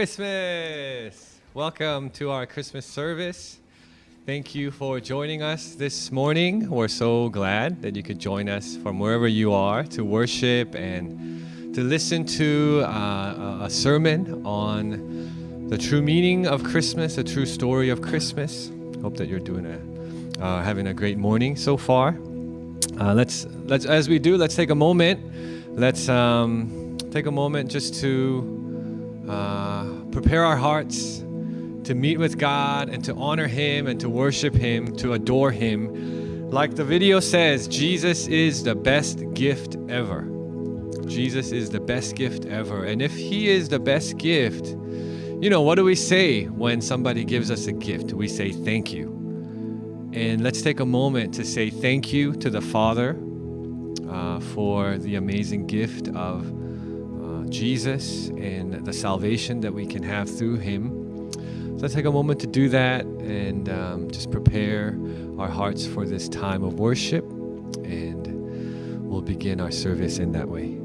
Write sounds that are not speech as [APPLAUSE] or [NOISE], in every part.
Christmas! Welcome to our Christmas service. Thank you for joining us this morning. We're so glad that you could join us from wherever you are to worship and to listen to uh, a sermon on the true meaning of Christmas, the true story of Christmas. Hope that you're doing a, uh, having a great morning so far. Uh, let's let's as we do, let's take a moment. Let's um, take a moment just to uh, prepare our hearts to meet with God and to honor Him and to worship Him, to adore Him. Like the video says, Jesus is the best gift ever. Jesus is the best gift ever. And if He is the best gift, you know, what do we say when somebody gives us a gift? We say thank you. And let's take a moment to say thank you to the Father uh, for the amazing gift of Jesus and the salvation that we can have through Him. So let's take a moment to do that and um, just prepare our hearts for this time of worship. And we'll begin our service in that way.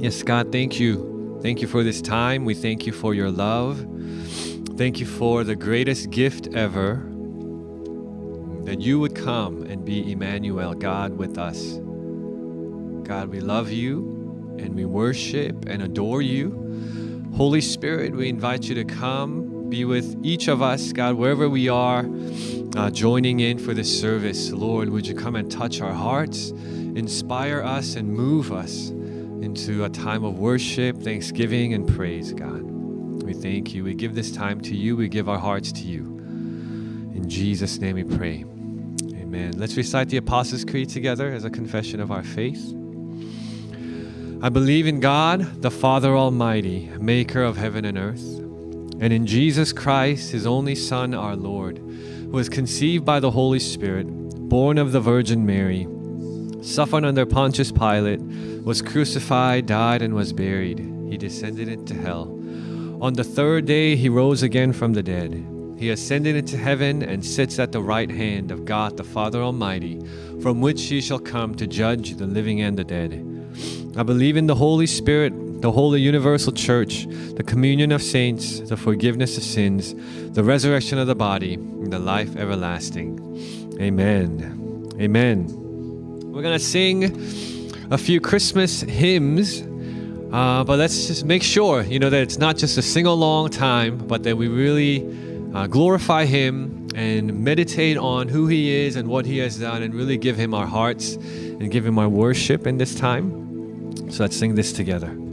Yes, God, thank you. Thank you for this time. We thank you for your love. Thank you for the greatest gift ever that you would come and be Emmanuel, God with us. God, we love you and we worship and adore you. Holy Spirit, we invite you to come, be with each of us, God, wherever we are, uh, joining in for this service. Lord, would you come and touch our hearts, inspire us, and move us into a time of worship, thanksgiving, and praise, God. We thank you. We give this time to you. We give our hearts to you. In Jesus' name we pray. Amen. Let's recite the Apostles' Creed together as a confession of our faith. I believe in God, the Father Almighty, maker of heaven and earth, and in Jesus Christ, his only Son, our Lord, who was conceived by the Holy Spirit, born of the Virgin Mary suffered under Pontius Pilate, was crucified, died, and was buried. He descended into hell. On the third day he rose again from the dead. He ascended into heaven and sits at the right hand of God the Father Almighty, from which he shall come to judge the living and the dead. I believe in the Holy Spirit, the holy universal church, the communion of saints, the forgiveness of sins, the resurrection of the body, and the life everlasting. Amen. Amen. We're going to sing a few Christmas hymns, uh, but let's just make sure, you know, that it's not just a sing along time, but that we really uh, glorify Him and meditate on who He is and what He has done and really give Him our hearts and give Him our worship in this time. So let's sing this together.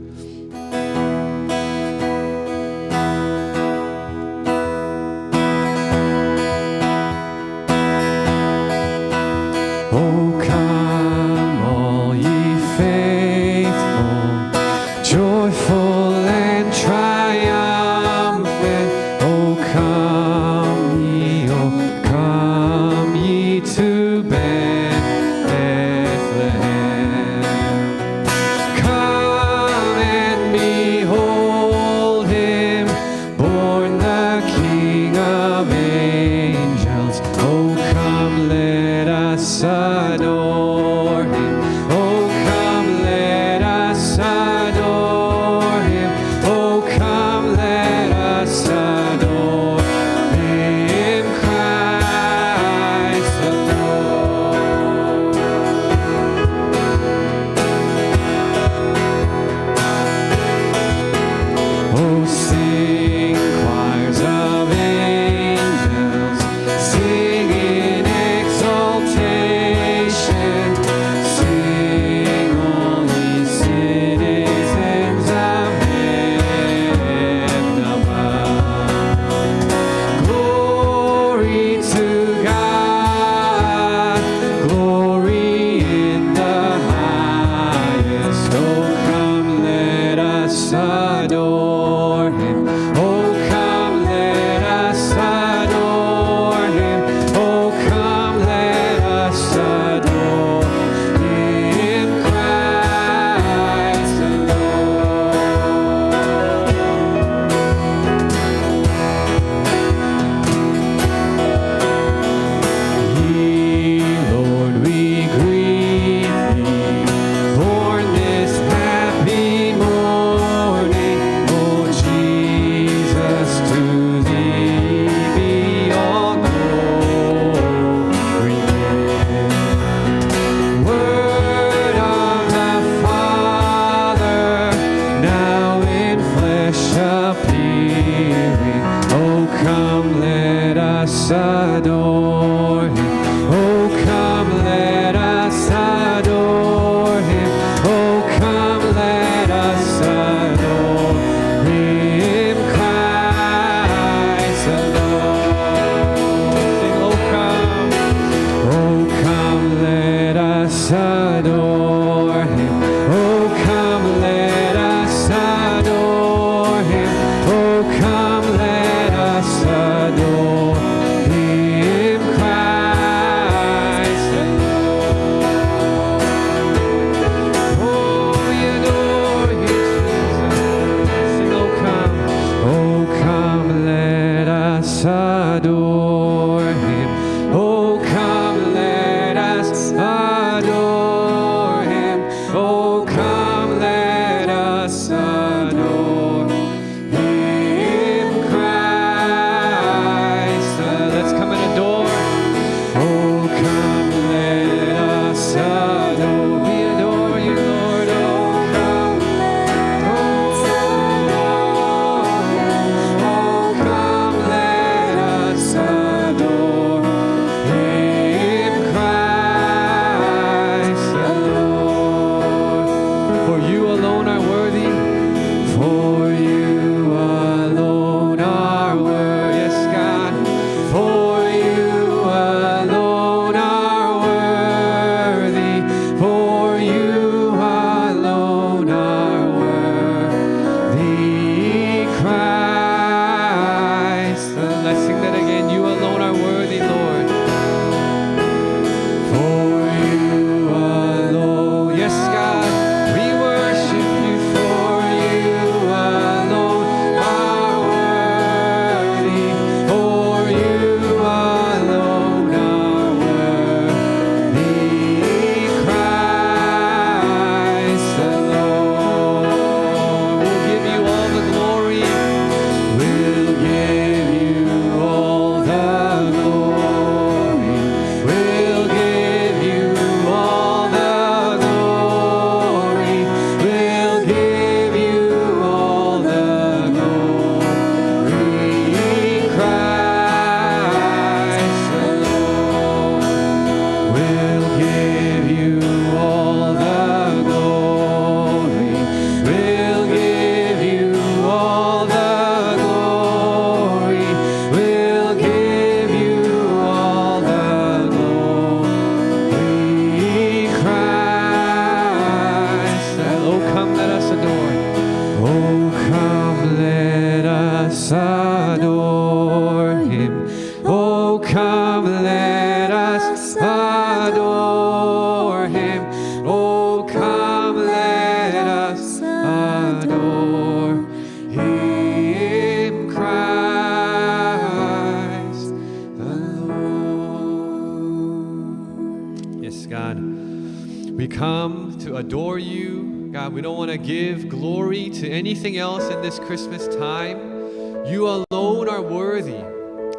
Christmas time. You alone are worthy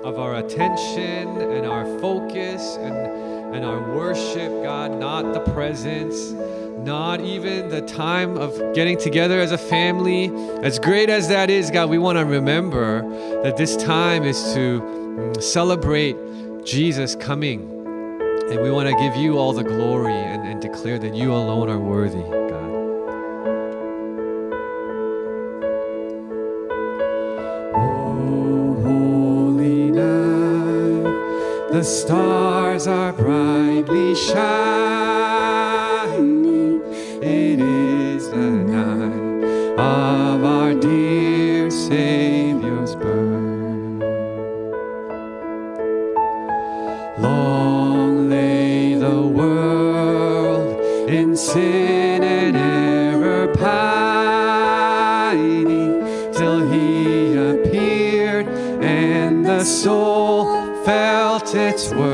of our attention and our focus and, and our worship, God, not the presents, not even the time of getting together as a family. As great as that is, God, we want to remember that this time is to mm, celebrate Jesus coming. And we want to give you all the glory and, and declare that you alone are worthy. The stars are brightly shining. it's worth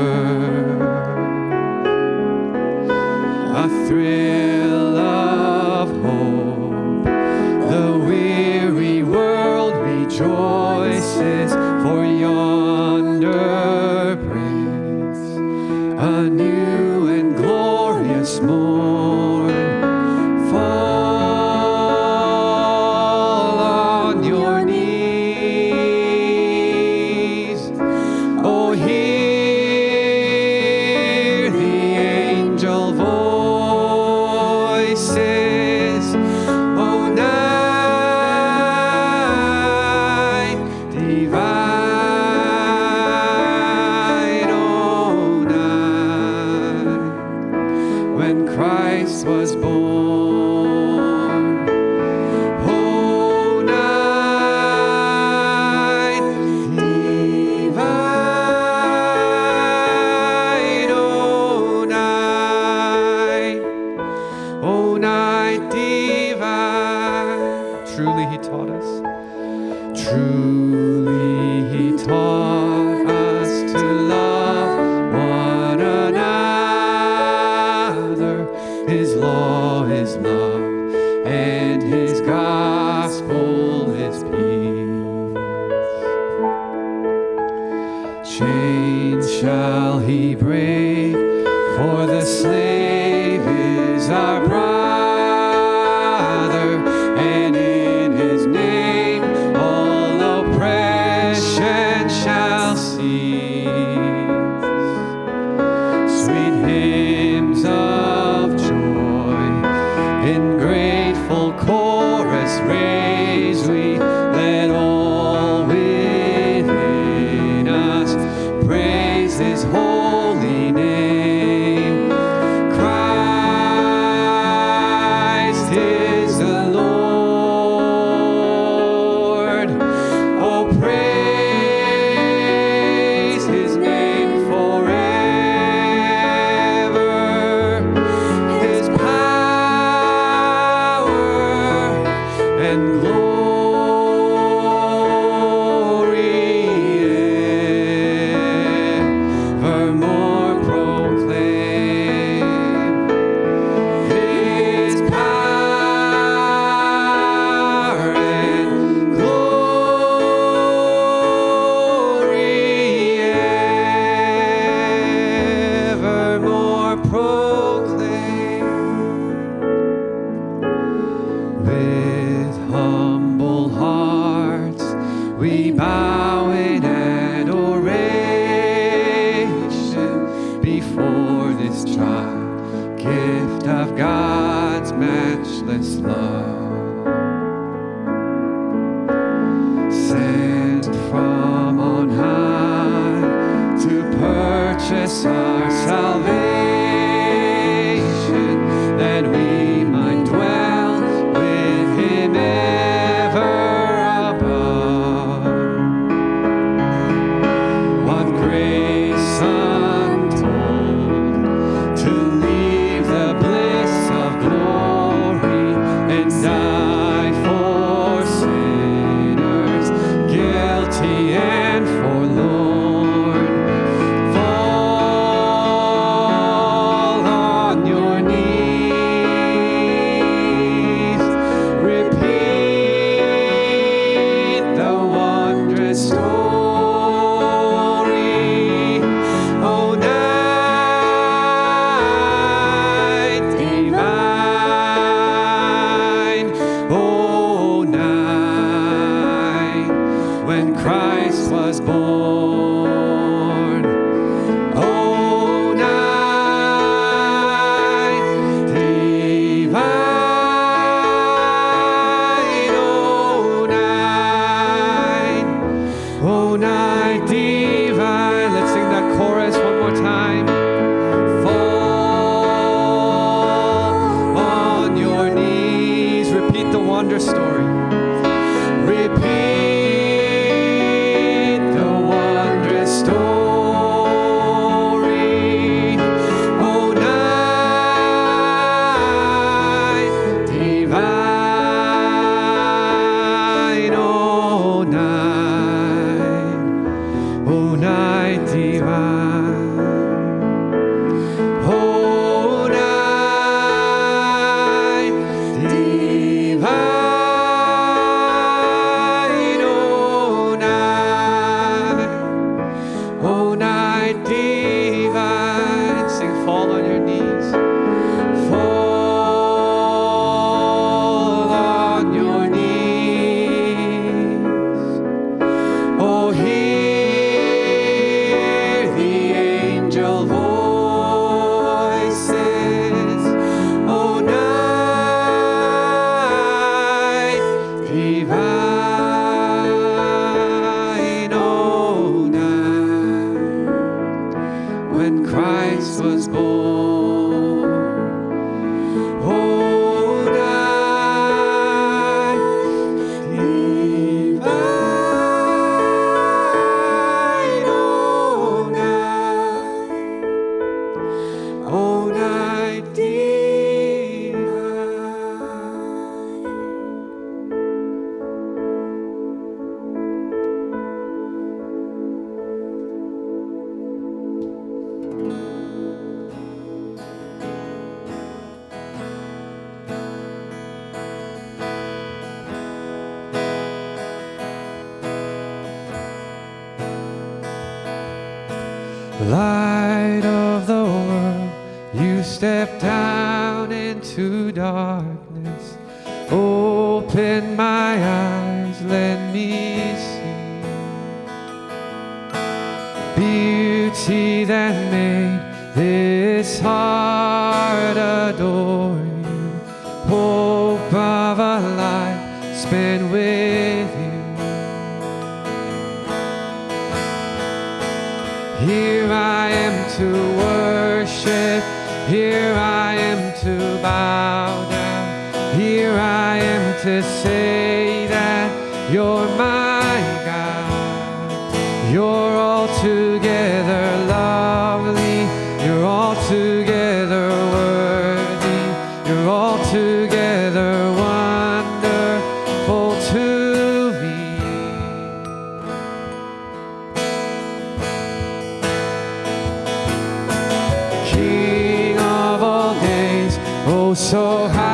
so highly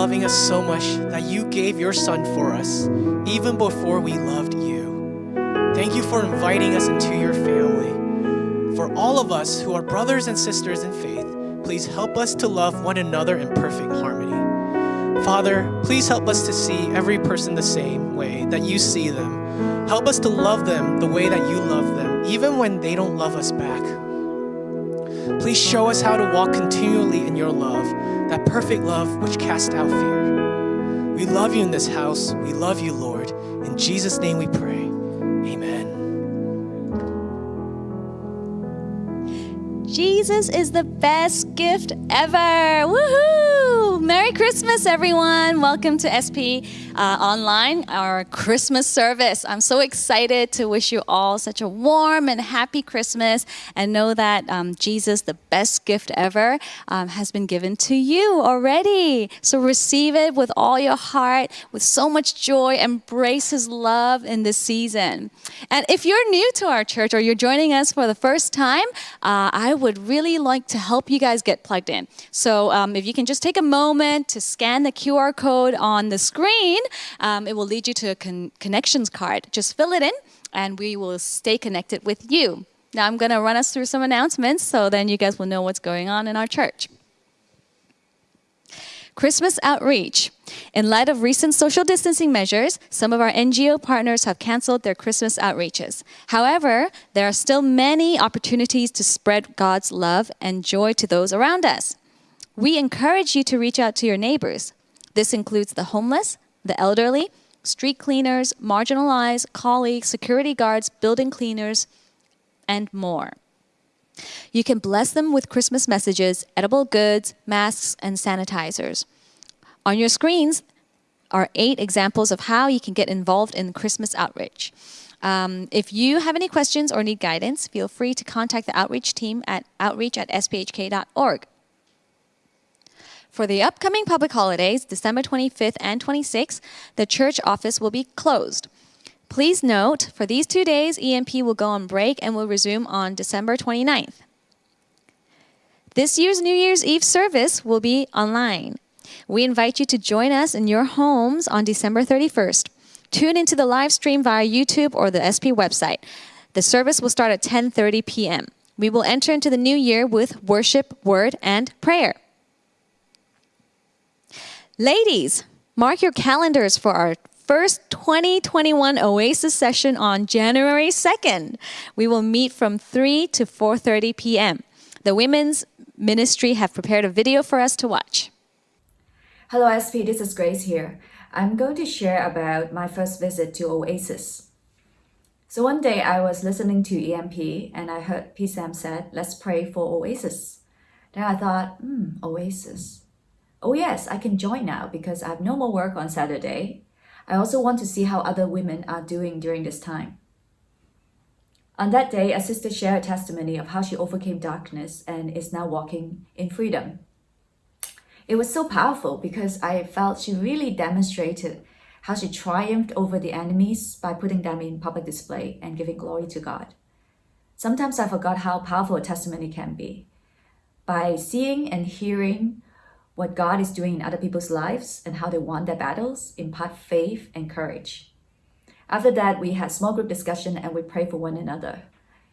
loving us so much that you gave your Son for us, even before we loved you. Thank you for inviting us into your family. For all of us who are brothers and sisters in faith, please help us to love one another in perfect harmony. Father, please help us to see every person the same way that you see them. Help us to love them the way that you love them, even when they don't love us back. Please show us how to walk continually in your love, that perfect love which casts out fear. We love you in this house. We love you, Lord. In Jesus' name we pray. Jesus is the best gift ever. Woohoo! Merry Christmas, everyone. Welcome to SP uh, Online, our Christmas service. I'm so excited to wish you all such a warm and happy Christmas and know that um, Jesus, the best gift ever, um, has been given to you already. So receive it with all your heart, with so much joy. Embrace His love in this season. And if you're new to our church or you're joining us for the first time, uh, I would really like to help you guys get plugged in. So um, if you can just take a moment to scan the QR code on the screen, um, it will lead you to a con- connections card. Just fill it in, and we will stay connected with you. Now I'm going to run us through some announcements so then you guys will know what's going on in our church. Christmas outreach. In light of recent social distancing measures, some of our NGO partners have canceled their Christmas outreaches. However, there are still many opportunities to spread God's love and joy to those around us. We encourage you to reach out to your neighbors. This includes the homeless, the elderly, street cleaners, marginalized, colleagues, security guards, building cleaners, and more. You can bless them with Christmas messages, edible goods, masks, and sanitizers. On your screens are eight examples of how you can get involved in Christmas outreach. Um, if you have any questions or need guidance, feel free to contact the outreach team at outreach at sphk.org. For the upcoming public holidays, December 25th and 26th, the church office will be closed. Please note, for these two days, EMP will go on break and will resume on December 29th. This year's New Year's Eve service will be online. We invite you to join us in your homes on December 31st. Tune into the live stream via YouTube or the SP website. The service will start at 10:30 p.m. We will enter into the new year with worship, word, and prayer. Ladies, mark your calendars for our first 2021 Oasis session on January 2nd. We will meet from 3 to 4:30 p.m. The women's ministry have prepared a video for us to watch. Hello SP, this is Grace here. I'm going to share about my first visit to Oasis. So one day I was listening to EMP and I heard P. Sam said, let's pray for Oasis. Then I thought, hmm, Oasis. Oh yes, I can join now because I have no more work on Saturday. I also want to see how other women are doing during this time. On that day, a sister shared a testimony of how she overcame darkness and is now walking in freedom. It was so powerful because I felt she really demonstrated how she triumphed over the enemies by putting them in public display and giving glory to God. Sometimes I forgot how powerful a testimony can be. By seeing and hearing what God is doing in other people's lives and how they won their battles, impart faith and courage. After that, we had small group discussion and we prayed for one another.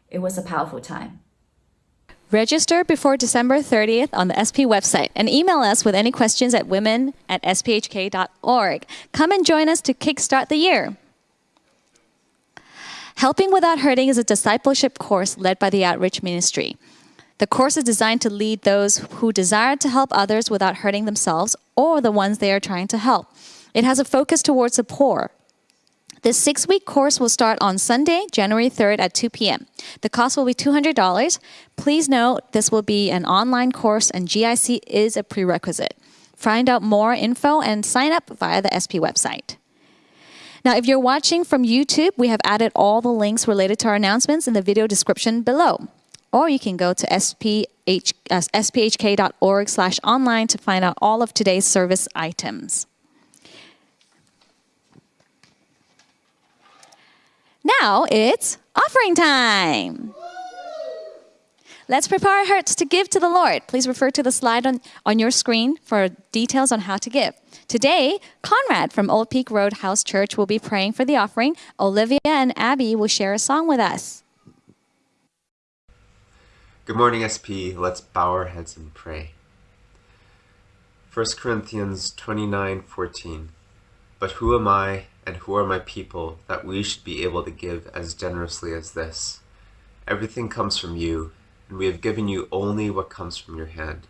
It was a powerful time. Register before December 30th on the SP website and email us with any questions at women at sphk.org. Come and join us to kickstart the year. Helping Without Hurting is a discipleship course led by the Outreach Ministry. The course is designed to lead those who desire to help others without hurting themselves or the ones they are trying to help. It has a focus towards the poor. This six week course will start on Sunday, January 3rd at 2 p.m. The cost will be $200. Please note this will be an online course and GIC is a prerequisite. Find out more info and sign up via the SP website. Now, if you're watching from YouTube, we have added all the links related to our announcements in the video description below. Or you can go to sph, uh, sphk.org slash online to find out all of today's service items. Now it's offering time. Let's prepare our hearts to give to the Lord. Please refer to the slide on, on your screen for details on how to give. Today, Conrad from Old Peak Road House Church will be praying for the offering. Olivia and Abby will share a song with us. Good morning, SP. Let's bow our heads and pray. 1 Corinthians 29:14. But who am I and who are my people that we should be able to give as generously as this? Everything comes from you, and we have given you only what comes from your hand.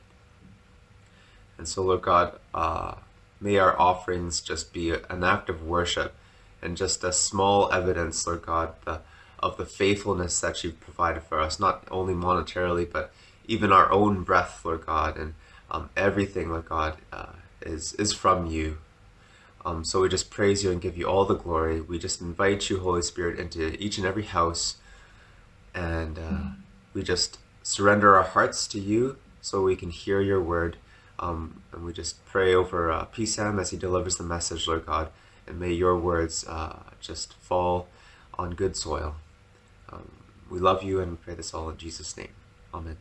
And so, Lord God, uh, may our offerings just be an act of worship and just a small evidence, Lord God, the, of the faithfulness that you've provided for us, not only monetarily, but even our own breath, Lord God, and um, everything, Lord God, uh, is, is from you. Um, so we just praise you and give you all the glory. We just invite you, Holy Spirit, into each and every house. And uh, we just surrender our hearts to you so we can hear your word. Um, and we just pray over uh, Sam as he delivers the message, Lord God. And may your words uh, just fall on good soil. Um, we love you and pray this all in Jesus' name. Amen.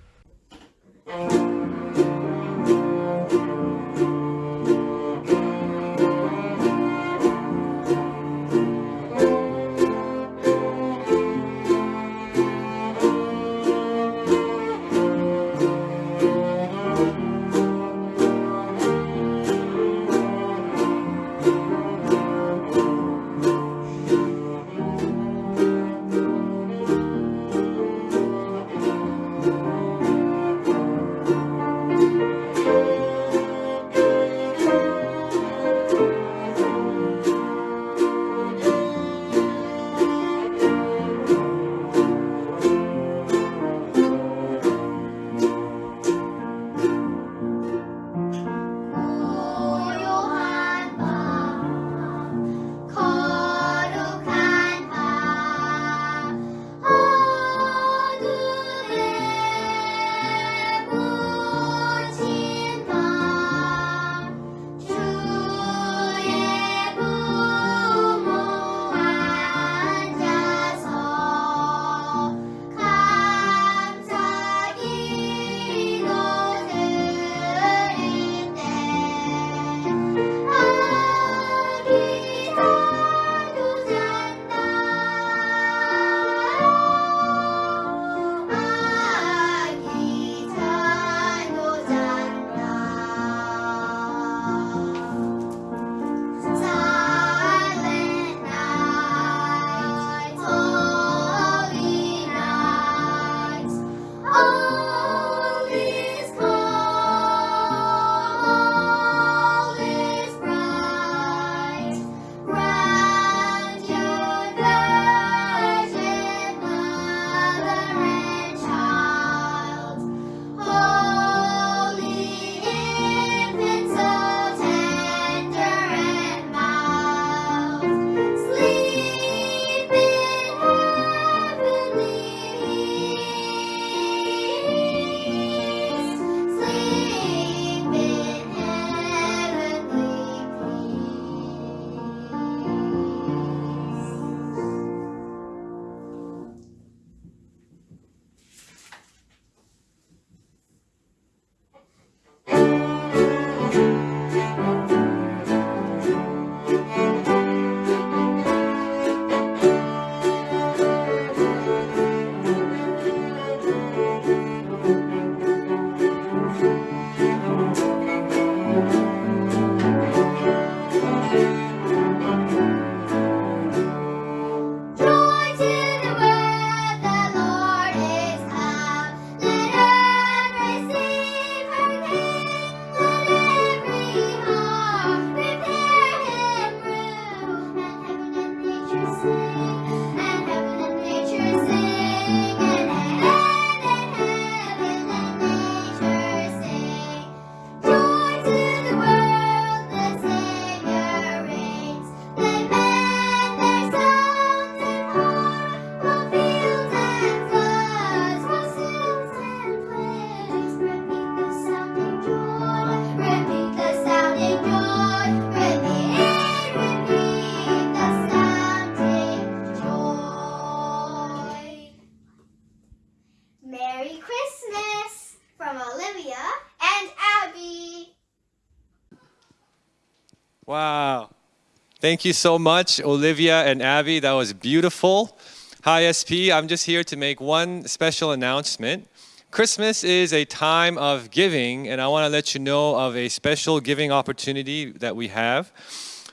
Thank you so much, Olivia and Abby. That was beautiful. Hi, SP. I'm just here to make one special announcement. Christmas is a time of giving, and I want to let you know of a special giving opportunity that we have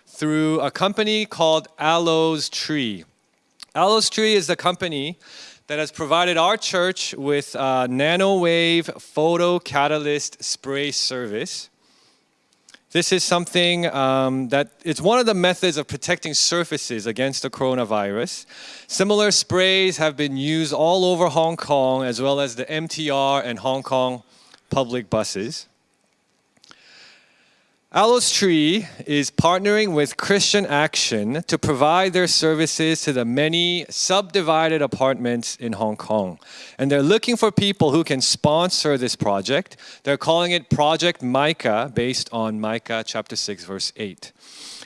through a company called Aloes Tree. Aloes Tree is the company that has provided our church with a nanowave photo catalyst spray service. This is something um, that it's one of the methods of protecting surfaces against the coronavirus. Similar sprays have been used all over Hong Kong as well as the MTR and Hong Kong public buses. Aloes Tree is partnering with Christian Action to provide their services to the many subdivided apartments in Hong Kong. And they're looking for people who can sponsor this project. They're calling it Project Micah based on Micah chapter 6 verse 8.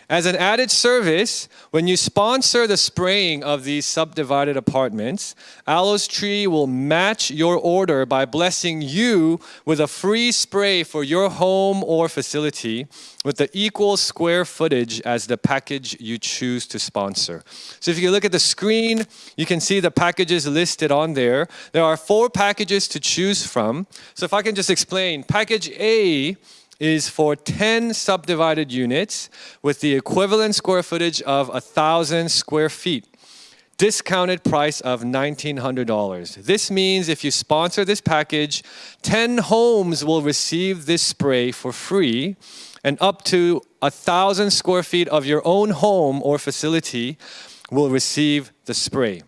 As an added service, when you sponsor the spraying of these subdivided apartments, Aloes Tree will match your order by blessing you with a free spray for your home or facility with the equal square footage as the package you choose to sponsor. So if you look at the screen, you can see the packages listed on there. There are four packages to choose from. So if I can just explain, package A is for 10 subdivided units with the equivalent square footage of 1,000 square feet. Discounted price of $1,900. This means if you sponsor this package, 10 homes will receive this spray for free and up to 1,000 square feet of your own home or facility will receive the spray.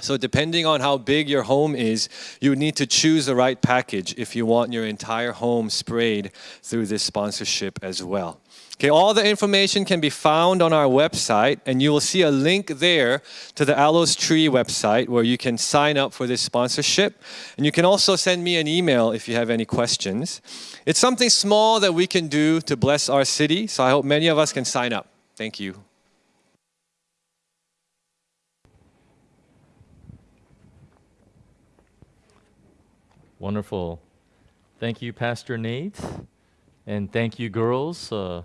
So depending on how big your home is, you need to choose the right package if you want your entire home sprayed through this sponsorship as well. Okay, all the information can be found on our website and you will see a link there to the Aloes Tree website where you can sign up for this sponsorship. And you can also send me an email if you have any questions. It's something small that we can do to bless our city, so I hope many of us can sign up. Thank you. Wonderful. Thank you, Pastor Nate. And thank you, girls. Uh,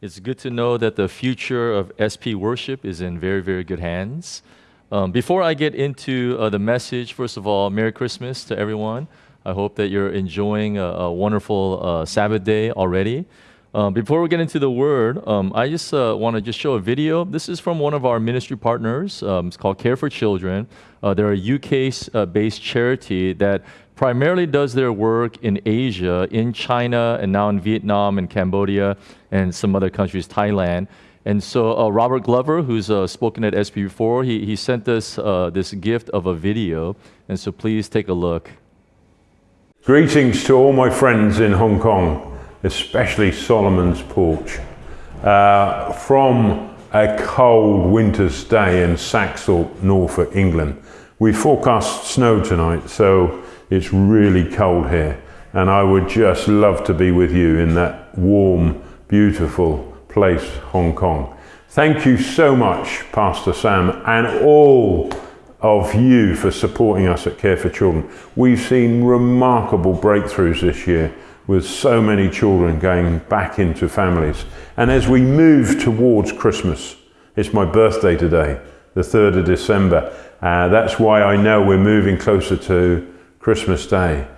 it's good to know that the future of SP worship is in very, very good hands. Um, before I get into uh, the message, first of all, Merry Christmas to everyone. I hope that you're enjoying a, a wonderful uh, Sabbath day already. Um, before we get into the word, um, I just uh, want to just show a video. This is from one of our ministry partners. Um, it's called Care for Children. Uh, they're a UK-based uh, charity that primarily does their work in Asia, in China, and now in Vietnam and Cambodia and some other countries, Thailand. And so uh, Robert Glover, who's uh, spoken at SP before, he, he sent us uh, this gift of a video. And so please take a look. Greetings to all my friends in Hong Kong, especially Solomon's Porch. Uh, from a cold winter's day in Saxthorpe, Norfolk, England. We forecast snow tonight, so it's really cold here, and I would just love to be with you in that warm, beautiful place, Hong Kong. Thank you so much, Pastor Sam, and all of you for supporting us at Care for Children. We've seen remarkable breakthroughs this year with so many children going back into families. And as we move towards Christmas, it's my birthday today, the 3rd of December. Uh, that's why I know we're moving closer to Christmas Day.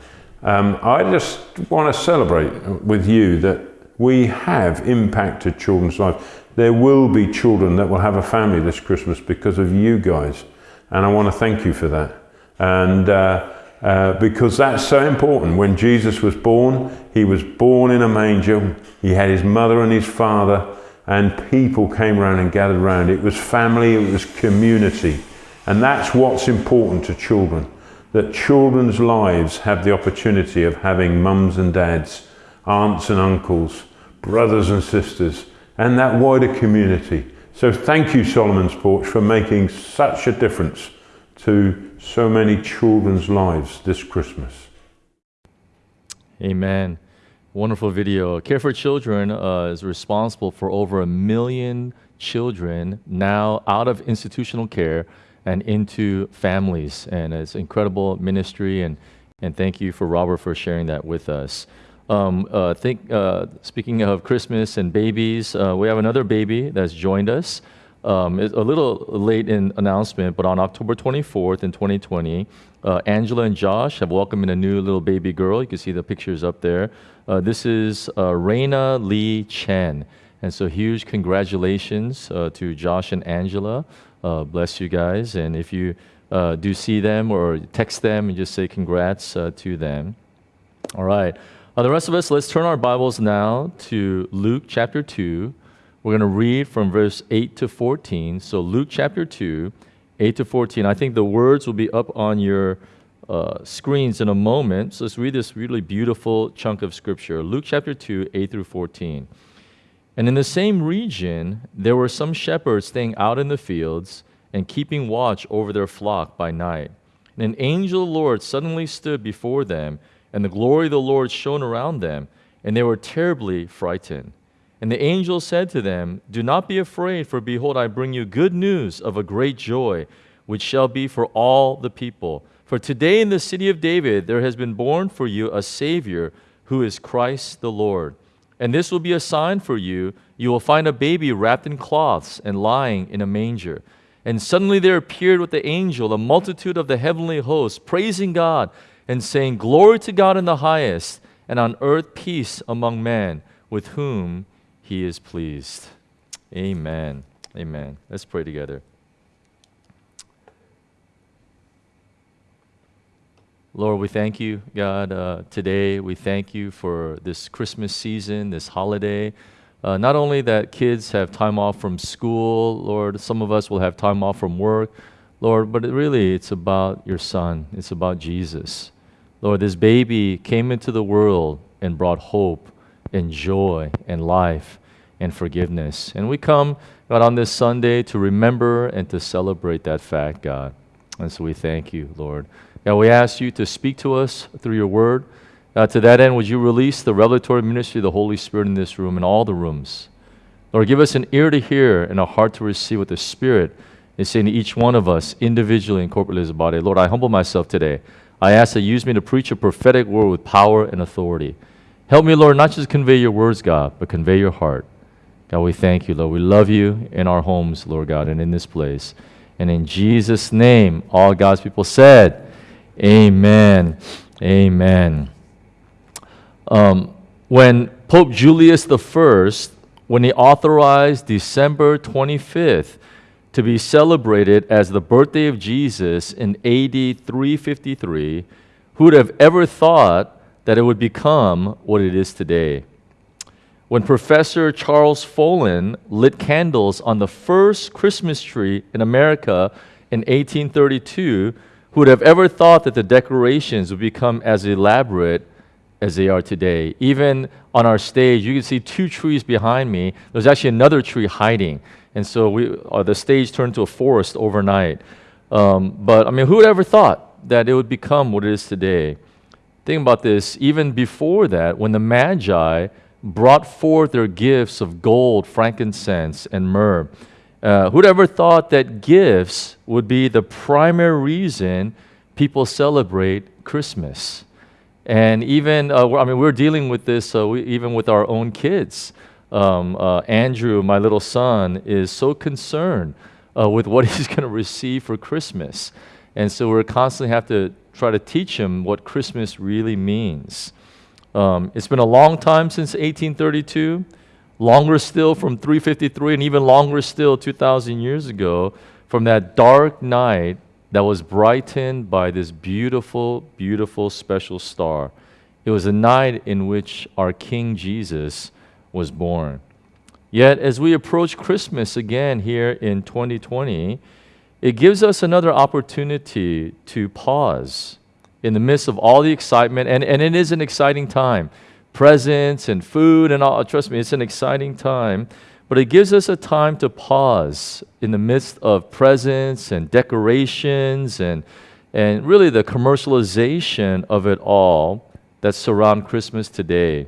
Um, I just want to celebrate with you that we have impacted children's lives. There will be children that will have a family this Christmas because of you guys. And I want to thank you for that. And uh, uh, because that's so important. When Jesus was born, he was born in a manger. He had his mother and his father, and people came around and gathered around. It was family, it was community. And that's what's important to children that children's lives have the opportunity of having mums and dads, aunts and uncles, brothers and sisters, and that wider community. So thank you, Solomon's Porch, for making such a difference to so many children's lives this Christmas. Amen. Wonderful video. Care for Children uh, is responsible for over a million children now out of institutional care and into families. And it's incredible ministry. And, and thank you for Robert for sharing that with us. Um, uh, think, uh, speaking of Christmas and babies, uh, we have another baby that's joined us. Um, it's a little late in announcement, but on October 24th in 2020, uh, Angela and Josh have welcomed in a new little baby girl. You can see the pictures up there. Uh, this is uh, Raina Lee Chen. And so, huge congratulations to Josh and Angela. Uh, bless you guys. And if you uh, do see them or text them and just say congrats to them. All right. the rest of us, let's turn our Bibles now to Luke chapter 2. We're going to read from verse 8 to 14. So, Luke chapter 2, 8 to 14. I think the words will be up on your uh, screens in a moment. So, let's read this really beautiful chunk of scripture Luke chapter 2, 8 through 14. And in the same region, there were some shepherds staying out in the fields and keeping watch over their flock by night. And an angel of the Lord suddenly stood before them, and the glory of the Lord shone around them, and they were terribly frightened. And the angel said to them, Do not be afraid, for behold, I bring you good news of a great joy, which shall be for all the people. For today in the city of David there has been born for you a Savior, who is Christ the Lord. And this will be a sign for you. You will find a baby wrapped in cloths and lying in a manger. And suddenly there appeared with the angel a multitude of the heavenly hosts, praising God and saying, Glory to God in the highest, and on earth peace among men with whom he is pleased. Amen. Amen. Let's pray together. Lord, we thank you, God, uh, today. We thank you for this Christmas season, this holiday. Uh, not only that kids have time off from school, Lord, some of us will have time off from work, Lord, but it really it's about your son. It's about Jesus. Lord, this baby came into the world and brought hope and joy and life and forgiveness. And we come, God, on this Sunday to remember and to celebrate that fact, God. And so we thank you, Lord. God, we ask you to speak to us through your word. Uh, to that end, would you release the revelatory ministry of the Holy Spirit in this room and all the rooms? Lord, give us an ear to hear and a heart to receive what the Spirit is saying to each one of us individually and corporately as a body. Lord, I humble myself today. I ask that you use me to preach a prophetic word with power and authority. Help me, Lord, not just convey your words, God, but convey your heart. God, we thank you, Lord. We love you in our homes, Lord God, and in this place. And in Jesus' name, all God's people said, Amen. Amen. Um, when Pope Julius I, when he authorized December 25th to be celebrated as the birthday of Jesus in AD 353, who would have ever thought that it would become what it is today? when Professor Charles Follen lit candles on the first Christmas tree in America in 1832, who would have ever thought that the decorations would become as elaborate as they are today? Even on our stage, you can see two trees behind me. There's actually another tree hiding. And so we, uh, the stage turned to a forest overnight. Um, but I mean, who would ever thought that it would become what it is today? Think about this. Even before that, when the Magi brought forth their gifts of gold, frankincense, and myrrh. Uh, who'd ever thought that gifts would be the primary reason people celebrate Christmas? And even, uh, I mean, we're dealing with this uh, we, even with our own kids. Um, uh, Andrew, my little son, is so concerned uh, with what [LAUGHS] he's going to receive for Christmas. And so we're constantly have to try to teach him what Christmas really means. Um, it's been a long time since 1832, longer still from 353, and even longer still 2,000 years ago from that dark night that was brightened by this beautiful, beautiful special star. It was a night in which our King Jesus was born. Yet, as we approach Christmas again here in 2020, it gives us another opportunity to pause in the midst of all the excitement, and, and it is an exciting time. Presents and food and all, trust me, it's an exciting time. But it gives us a time to pause in the midst of presents and decorations and, and really the commercialization of it all that surround Christmas today.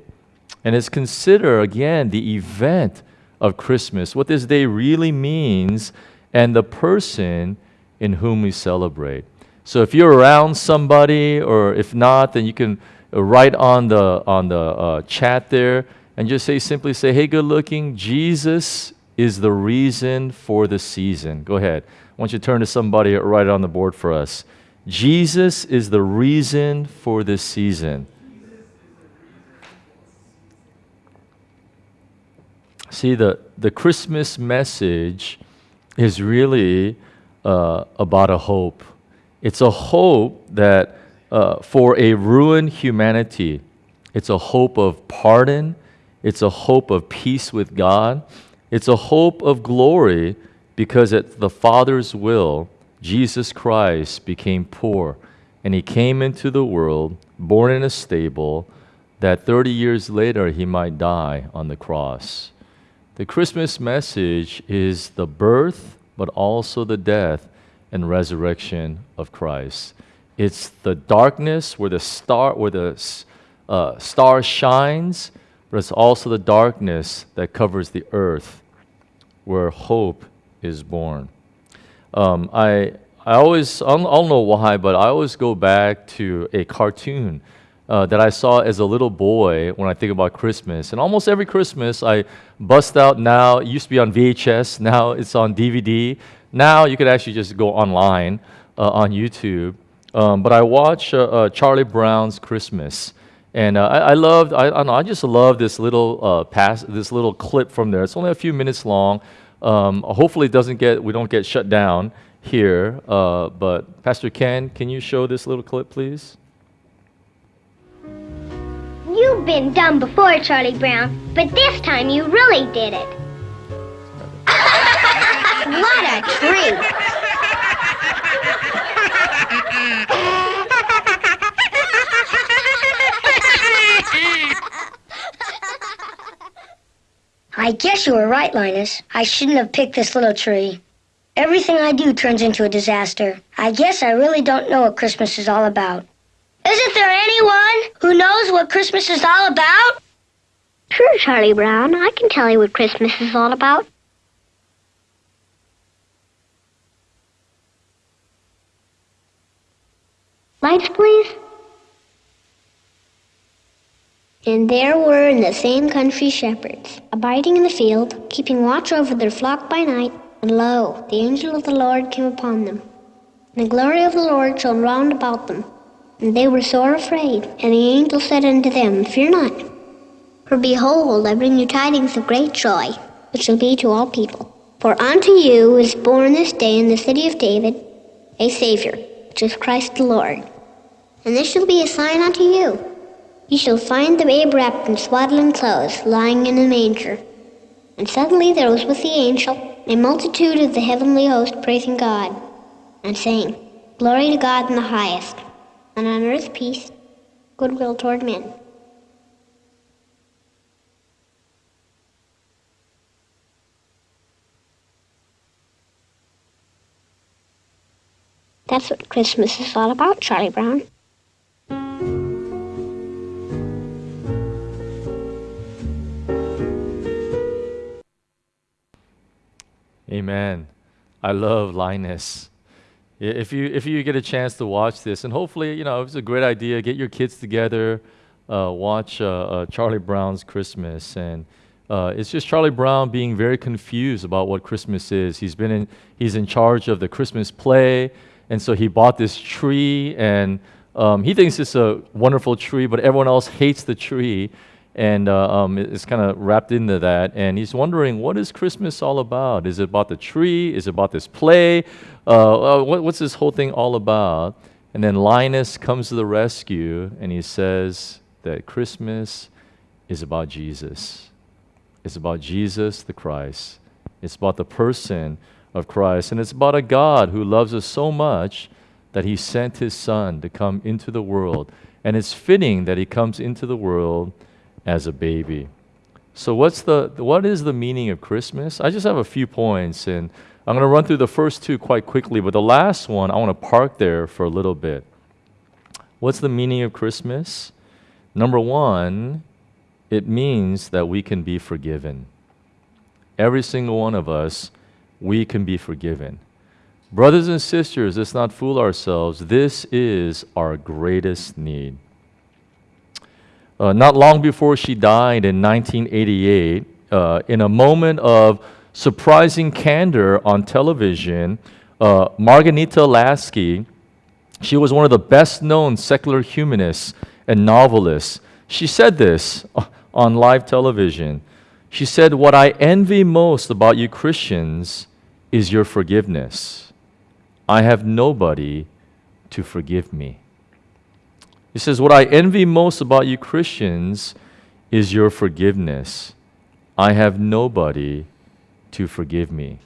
And it's consider again the event of Christmas, what this day really means, and the person in whom we celebrate. So if you're around somebody, or if not, then you can write on the on the uh, chat there and just say simply say, "Hey, good looking, Jesus is the reason for the season." Go ahead. I want you to turn to somebody it on the board for us. Jesus is the reason for this season. See, the, the Christmas message is really uh, about a hope. It's a hope that uh, for a ruined humanity, it's a hope of pardon, it's a hope of peace with God, it's a hope of glory because at the Father's will, Jesus Christ became poor and he came into the world, born in a stable, that 30 years later he might die on the cross. The Christmas message is the birth, but also the death and resurrection of Christ. It's the darkness where the star, where the uh, star shines, but it's also the darkness that covers the earth, where hope is born. Um, I I always I don't, I don't, know why, but I always go back to a cartoon uh, that I saw as a little boy when I think about Christmas. And almost every Christmas, I bust out now. It used to be on VHS. [LAUGHS] Now it's on DVD. Now you could actually just go online uh, on YouTube. Um, but I watch uh, uh Charlie Brown's Christmas. And uh, I, I, loved, I, I, know, I just love this little uh, pass, this little clip from there. It's only a few minutes long. Um, hopefully, it doesn't get, we don't get shut down here. but Pastor Ken, can you show this little clip, please? You've been dumb before, Charlie Brown, but this time you really did it. [LAUGHS] what a treat! [LAUGHS] I guess you were right, Linus. I shouldn't have picked this little tree. Everything I do turns into a disaster. I guess I really don't know what Christmas is all about. Isn't there anyone who knows what Christmas is all about? Sure, Charlie Brown. I can tell you what Christmas is all about. Lights, please. And there were in the same country shepherds, abiding in the field, keeping watch over their flock by night. And lo, the angel of the Lord came upon them. And the glory of the Lord shone round about them and they were sore afraid. And the angel said unto them, Fear not. For behold, I bring you tidings of great joy, which shall be to all people. For unto you is born this day in the city of David a Savior, which is Christ the Lord. And this shall be a sign unto you. Ye shall find the babe wrapped in swaddling clothes, lying in a manger. And suddenly there was with the angel a multitude of the heavenly host praising God, and saying, Glory to God in the highest and on earth peace, goodwill toward men. That's what Christmas is all about, Charlie Brown. Amen. I love Linus. If you if you get a chance to watch this, and hopefully you know it's a great idea. Get your kids together, uh, watch uh, uh, Charlie Brown's Christmas, and uh, it's just Charlie Brown being very confused about what Christmas is. He's been in he's in charge of the Christmas play, and so he bought this tree, and um, he thinks it's a wonderful tree, but everyone else hates the tree and uh, um, it's kind of wrapped into that. And he's wondering, what is Christmas all about? Is it about the tree? Is it about this play? Uh, uh, what, what's this whole thing all about? And then Linus comes to the rescue and he says that Christmas is about Jesus. It's about Jesus the Christ. It's about the person of Christ. And it's about a God who loves us so much that he sent his son to come into the world. And it's fitting that he comes into the world as a baby. So what's the what is the meaning of Christmas? I just have a few points and I'm going to run through the first two quite quickly, but the last one I want to park there for a little bit. What's the meaning of Christmas? Number 1, it means that we can be forgiven. Every single one of us, we can be forgiven. Brothers and sisters, let's not fool ourselves. This is our greatest need. Uh, not long before she died in 1988, uh, in a moment of surprising candor on television, uh, Marghanita Laski, she was one of the best known secular humanists and novelists. She said this [LAUGHS] on live television. She said, What I envy most about you Christians is your forgiveness. I have nobody to forgive me. He says, What I envy most about you Christians is your forgiveness. I have nobody to forgive me.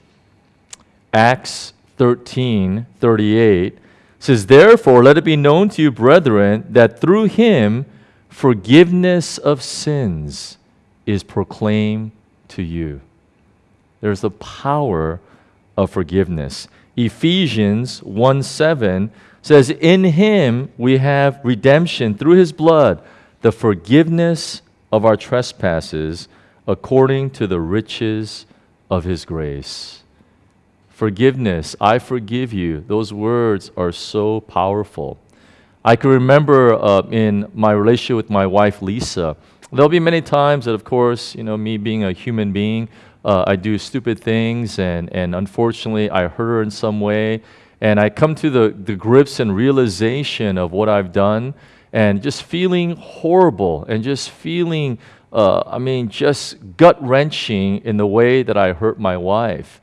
Acts 13 38 says, Therefore, let it be known to you, brethren, that through him forgiveness of sins is proclaimed to you. There's the power of forgiveness. Ephesians 1 7 says, In him we have redemption through his blood, the forgiveness of our trespasses, according to the riches of his grace. Forgiveness, I forgive you. Those words are so powerful. I can remember uh, in my relationship with my wife, Lisa, there'll be many times that, of course, you know, me being a human being, uh, I do stupid things, and, and unfortunately, I hurt her in some way. And I come to the, the grips and realization of what I've done, and just feeling horrible, and just feeling, uh, I mean, just gut wrenching in the way that I hurt my wife.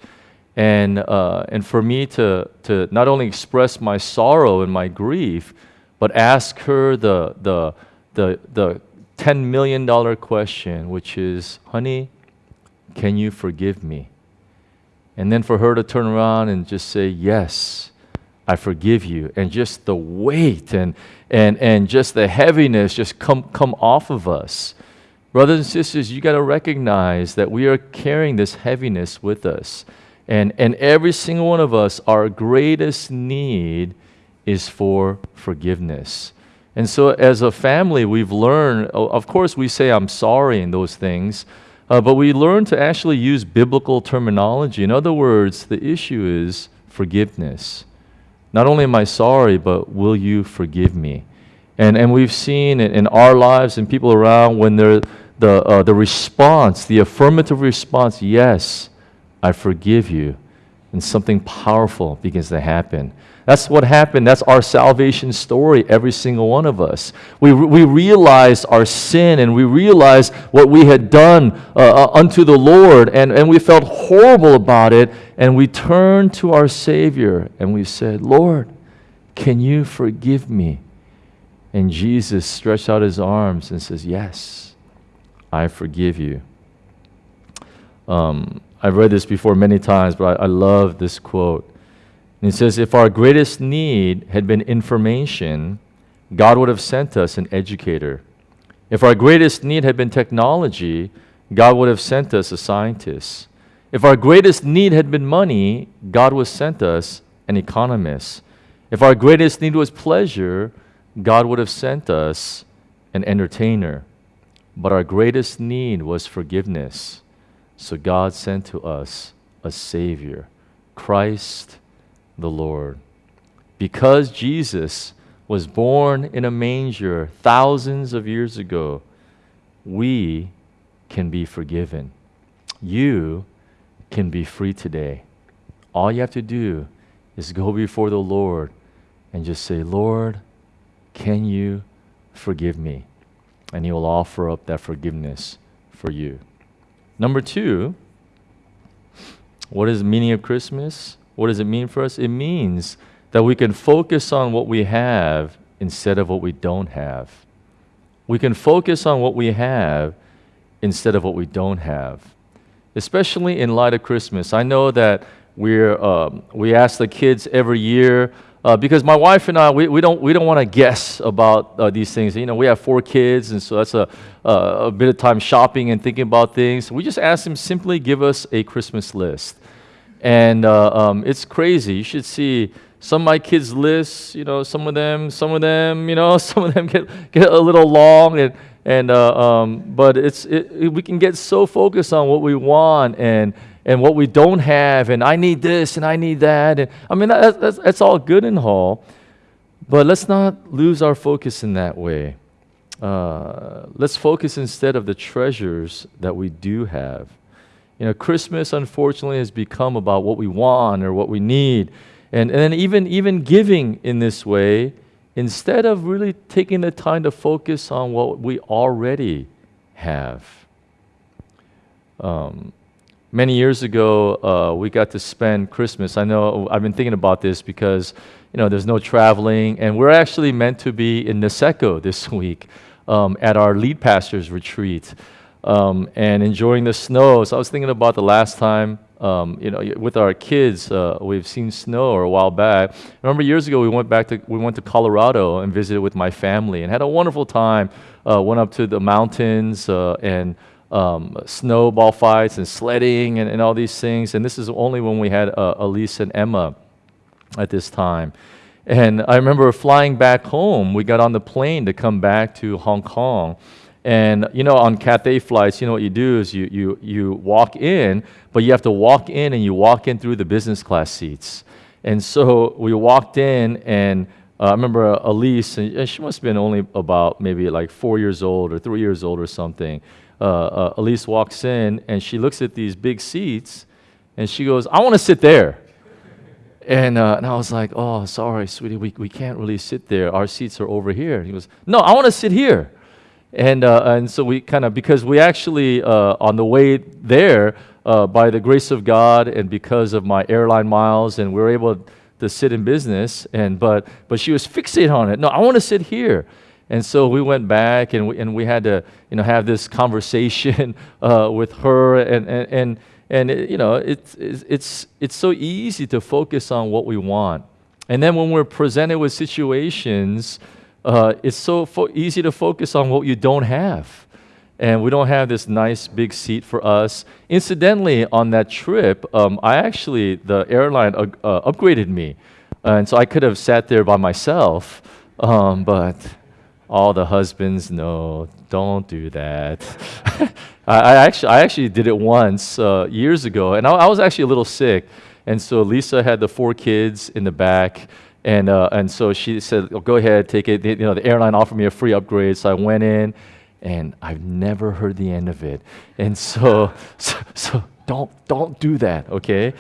And, uh, and for me to, to not only express my sorrow and my grief, but ask her the, the, the, the $10 million question, which is, honey, can you forgive me? And then for her to turn around and just say, yes, I forgive you. And just the weight and, and, and just the heaviness just come, come off of us. Brothers and sisters, you got to recognize that we are carrying this heaviness with us. And, and every single one of us, our greatest need is for forgiveness. And so, as a family, we've learned, of course, we say, I'm sorry in those things, uh, but we learn to actually use biblical terminology. In other words, the issue is forgiveness. Not only am I sorry, but will you forgive me? And, and we've seen in, in our lives and people around when they're, the, uh, the response, the affirmative response, yes, I forgive you, and something powerful begins to happen. That's what happened. That's our salvation story, every single one of us. We, we realized our sin and we realized what we had done uh, uh, unto the Lord, and, and we felt horrible about it. And we turned to our Savior and we said, Lord, can you forgive me? And Jesus stretched out his arms and says, Yes, I forgive you. Um, I've read this before many times, but I, I love this quote. And it says, If our greatest need had been information, God would have sent us an educator. If our greatest need had been technology, God would have sent us a scientist. If our greatest need had been money, God would have sent us an economist. If our greatest need was pleasure, God would have sent us an entertainer. But our greatest need was forgiveness. So God sent to us a Savior, Christ the Lord. Because Jesus was born in a manger thousands of years ago, we can be forgiven. You can be free today. All you have to do is go before the Lord and just say, Lord, can you forgive me? And He will offer up that forgiveness for you. Number two, what is the meaning of Christmas? What does it mean for us? It means that we can focus on what we have instead of what we don't have. We can focus on what we have instead of what we don't have, especially in light of Christmas. I know that we're, um, we ask the kids every year uh, because my wife and I, we, we don't, we don't want to guess about uh, these things. You know, we have four kids, and so that's a, a bit of time shopping and thinking about things. We just ask them simply give us a Christmas list. And uh, um, it's crazy. You should see some of my kids' lists, you know, some of them, some of them, you know, [LAUGHS] some of them get, get a little long. And, and, uh, um, but it's, it, we can get so focused on what we want and, and what we don't have, and I need this and I need that. And I mean, that, that's, that's all good and all, but let's not lose our focus in that way. uh, let's focus instead of the treasures that we do have. You know, Christmas unfortunately has become about what we want or what we need. And, and then even, even giving in this way, instead of really taking the time to focus on what we already have. Um, many years ago, uh, we got to spend Christmas. I know I've been thinking about this because, you know, there's no traveling, and we're actually meant to be in Niseko this [LAUGHS] week um, at our lead pastor's retreat um, and enjoying the snow. So I was thinking about the last time, um, you know, with our kids, uh, we've seen snow a while back. I remember years ago we went back to we went to Colorado and visited with my family and had a wonderful time. Uh, went up to the mountains uh, and um, snowball fights and sledding and, and, all these things. And this is only when we had uh, Elise and Emma at this time. And I remember flying back home. We got on the plane to come back to Hong Kong. And you know, on Cathay flights, you know what you do is you, you, you walk in, but you have to walk in and you walk in through the business class seats. And so we walked in, and uh, I remember Elise, and she must have been only about maybe like four years old or three years old or something. Uh, uh, Elise walks in and she looks at these big seats and she goes, I want to sit there. And, uh, and I was like, oh, sorry, sweetie, we, we can't really sit there. Our seats are over here. And he goes, no, I want to sit here. And, uh, and so we kind of, because we actually, uh, on the way there, uh, by the grace of God and because of my airline miles, and we were able to sit in business, and, but, but she was fixated on it. No, I want to sit here. And so we went back and we, and we had to, you know, have this conversation [LAUGHS] uh, with her and, and, and and it, you know, it's, it's, it's so easy to focus on what we want. And then when we're presented with situations, uh, it's so easy to focus on what you don't have. And we don't have this nice big seat for us. Incidentally, on that trip, um, I actually, the airline uh, upgraded me. And so I could have sat there by myself, um, but all the husbands know, don't do that. [LAUGHS] I, I, actually, I actually did it once uh, years ago, and I, I, was actually a little sick. And so Lisa had the four kids in the back, and, uh, and so she said, oh, go ahead, take it. You know, the airline offered me a free upgrade, so I went in, and I've never heard the end of it. And so, [LAUGHS] so, so don't, don't do that, okay?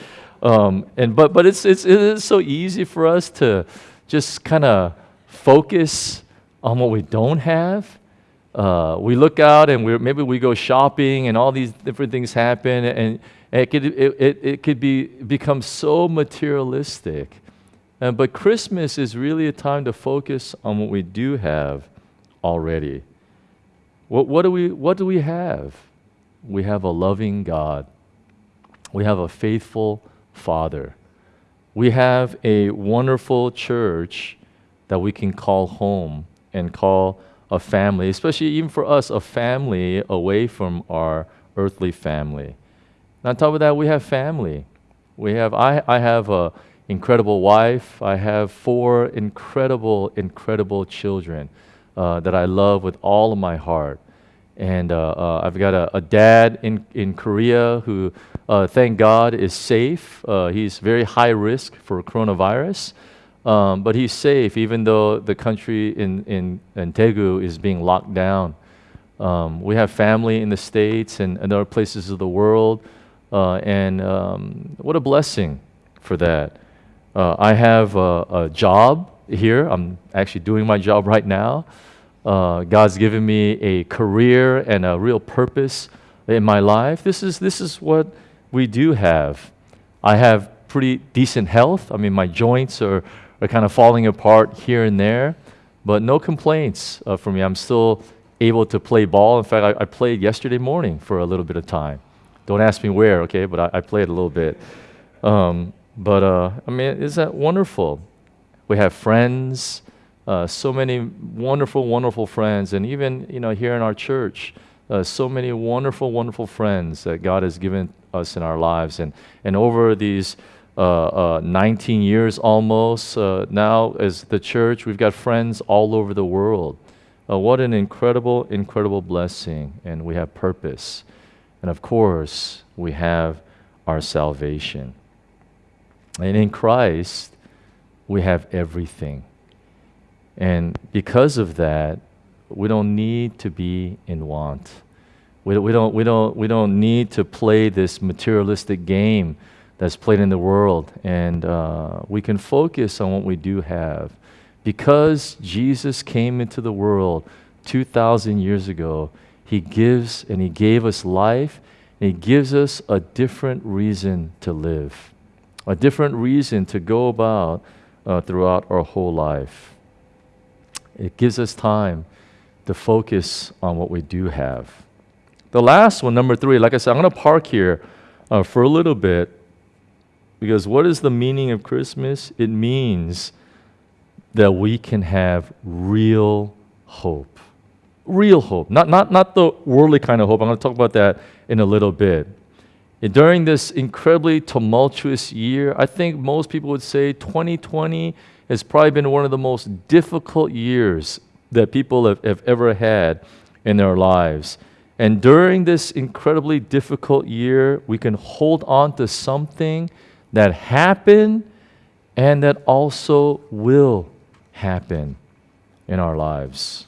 Um, and, but but it's, it's, it's so easy for us to just kind of focus on what we don't have uh, we look out and we maybe we go shopping and all these different things happen and it could, it, it, it could be, become so materialistic. Uh, but Christmas is really a time to focus on what we do have already. What, what, do we, what do we have? We have a loving God. We have a faithful Father. We have a wonderful church that we can call home and call a family, especially even for us, a family away from our earthly family. And on top of that, we have family. We have I, I have a incredible wife. I have four incredible, incredible children uh, that I love with all of my heart. And uh, uh, I've got a, a, dad in, in Korea who, uh, thank God, is safe. Uh, he's very high risk for coronavirus. Um, but he's safe, even though the country in, in, in Daegu is being locked down. Um, we have family in the States and, and other places of the world, uh, and um, what a blessing for that. Uh, I have a, a, job here. I'm actually doing my job right now. Uh, God's given me a career and a real purpose in my life. This is, this is what we do have. I have pretty decent health. I mean, my joints are are kind of falling apart here and there, but no complaints uh, me. I'm still able to play ball. In fact, I, I, played yesterday morning for a little bit of time. Don't ask me where, okay, but I, I played a little bit. Um, but uh, I mean, is that wonderful? We have friends, uh, so many wonderful, wonderful friends, and even you know here in our church, uh, so many wonderful, wonderful friends that God has given us in our lives, and and over these uh, uh, 19 years almost uh, now as the church. We've got friends all over the world. What an incredible, incredible blessing. And we have purpose. And of course, we have our salvation. And in Christ, we have everything. And because of that, we don't need to be in want. We, we, don't, we, don't, we don't need to play this materialistic game that's played in the world. And uh, we can focus on what we do have. Because Jesus came into the world 2,000 years ago, He gives and He gave us life, and He gives us a different reason to live, a different reason to go about uh, throughout our whole life. It gives us time to focus on what we do have. The last one, number three, like I said, I'm going to park here uh, for a little bit because what is the meaning of Christmas? It means that we can have real hope. Real hope. Not, not, not the worldly kind of hope. I'm going to talk about that in a little bit. During this incredibly tumultuous year, I think most people would say 2020 has probably been one of the most difficult years that people have, have ever had in their lives. And during this incredibly difficult year, we can hold on to something that happened and that also will happen in our lives.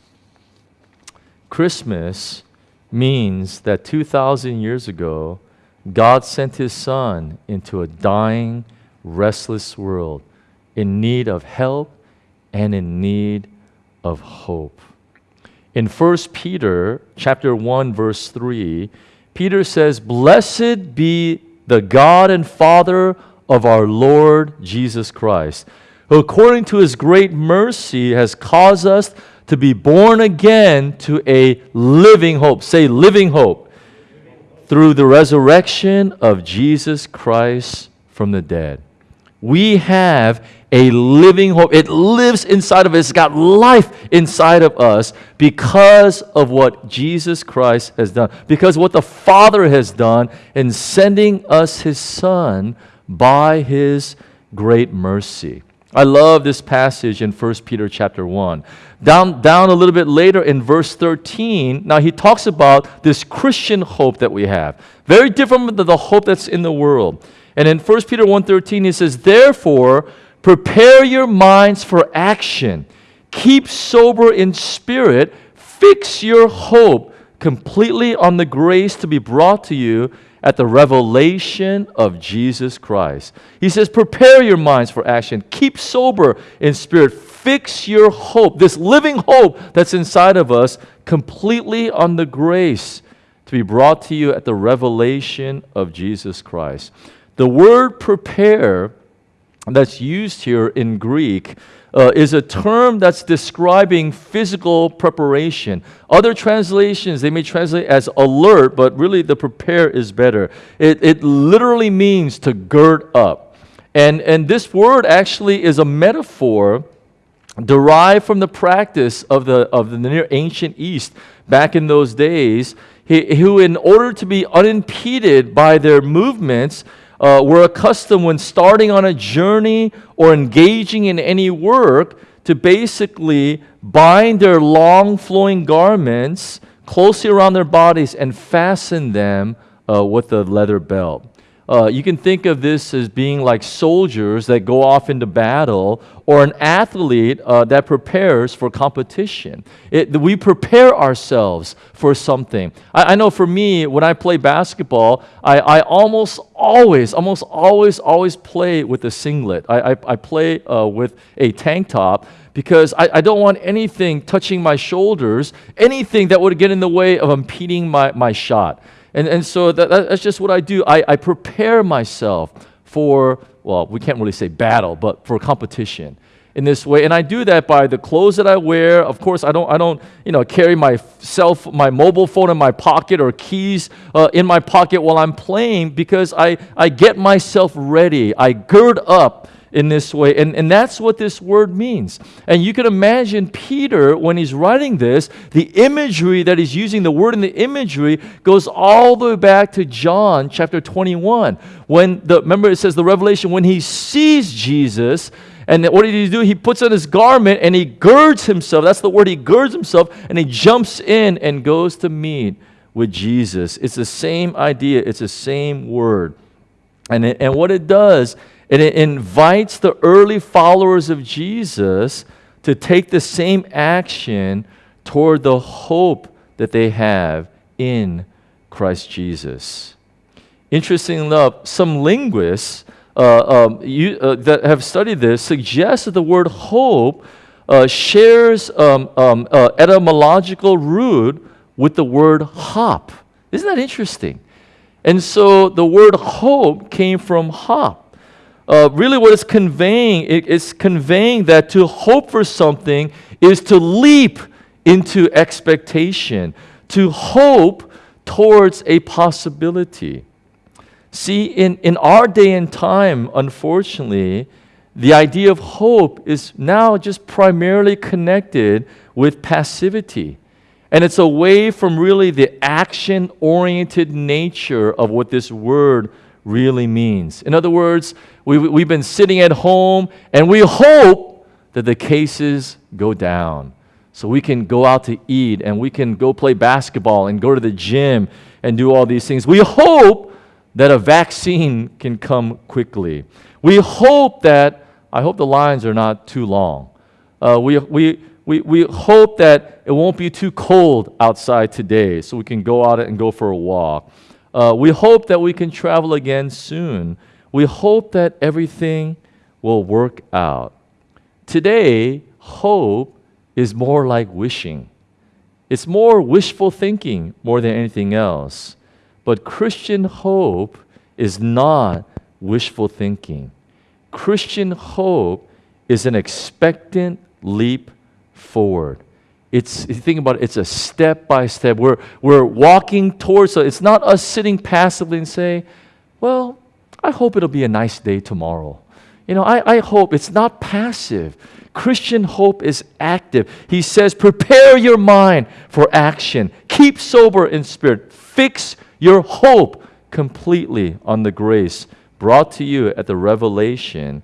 Christmas means that 2,000 years ago, God sent his son into a dying, restless world in need of help and in need of hope. In 1 Peter chapter 1 verse 3, Peter says, "Blessed be the God and Father of our Lord Jesus Christ, who according to his great mercy has caused us to be born again to a living hope. Say living hope. Through the resurrection of Jesus Christ from the dead. We have a living hope. It lives inside of us. It's got life inside of us because of what Jesus Christ has done, because what the Father has done in sending us His Son by His great mercy. I love this passage in 1 Peter chapter 1. Down, down a little bit later in verse 13, now he talks about this Christian hope that we have. Very different than the hope that's in the world. And in 1 Peter 1:13 he says, "Therefore, prepare your minds for action. Keep sober in spirit, fix your hope completely on the grace to be brought to you at the revelation of Jesus Christ. He says, Prepare your minds for action. Keep sober in spirit. Fix your hope, this living hope that's inside of us, completely on the grace to be brought to you at the revelation of Jesus Christ. The word prepare that's used here in Greek uh, is a term that's describing physical preparation. Other translations, they may translate as alert, but really the prepare is better. It, it literally means to gird up. And, and this word actually is a metaphor derived from the practice of the, of the near ancient East back in those days, who, in order to be unimpeded by their movements, uh, were accustomed when starting on a journey or engaging in any work to basically bind their long flowing garments closely around their bodies and fasten them uh, with a leather belt. Uh, you can think of this as being like soldiers that go off into battle or an athlete uh, that prepares for competition. It, we prepare ourselves for something. I, I, know for me, when I play basketball, I, I almost always, almost always, always play with a singlet. I, I, I play uh, with a tank top because I, I, don't want anything touching my shoulders, anything that would get in the way of impeding my, my shot. And, and so that, that's just what I do. I, I prepare myself for, well, we can't really say battle, but for competition in this way. And I do that by the clothes that I wear. Of course, I don't, I don't you know, carry my self, my mobile phone in my pocket or keys uh, in my pocket while I'm playing because I, I get myself ready. I gird up in this way. And, and that's what this word means. And you can imagine Peter, when he's writing this, the imagery that he's using, the word in the imagery, goes all the way back to John chapter 21. When the, remember it says the revelation, when he sees Jesus, and what did he do? He puts on his garment and he girds himself. That's the word, he girds himself, and he jumps in and goes to meet with Jesus. It's the same idea, it's the same word. And, it, and what it does and it invites the early followers of Jesus to take the same action toward the hope that they have in Christ Jesus. Interestingly enough, some linguists uh, um, you, uh, that have studied this suggest that the word hope uh, shares um, um, uh, etymological root with the word hop. Isn't that interesting? And so the word hope came from hop. Uh, really, what it's conveying, it, it's conveying that to hope for something is to leap into expectation, to hope towards a possibility. See, in, in our day and time, unfortunately, the idea of hope is now just primarily connected with passivity. And it's away from really the action oriented nature of what this word really means. In other words, we, we've been sitting at home and we hope that the cases go down. So we can go out to eat and we can go play basketball and go to the gym and do all these things. We hope that a vaccine can come quickly. We hope that, I hope the lines are not too long. Uh, we, we, we, we hope that it won't be too cold outside today so we can go out and go for a walk. Uh, we hope that we can travel again soon. We hope that everything will work out. Today, hope is more like wishing. It's more wishful thinking more than anything else. But Christian hope is not wishful thinking. Christian hope is an expectant leap forward. It's you think about it, it's a step by step. We're we're walking towards it. it's not us sitting passively and say, Well, I hope it'll be a nice day tomorrow. You know, I, I hope it's not passive. Christian hope is active. He says, prepare your mind for action. Keep sober in spirit. Fix your hope completely on the grace brought to you at the revelation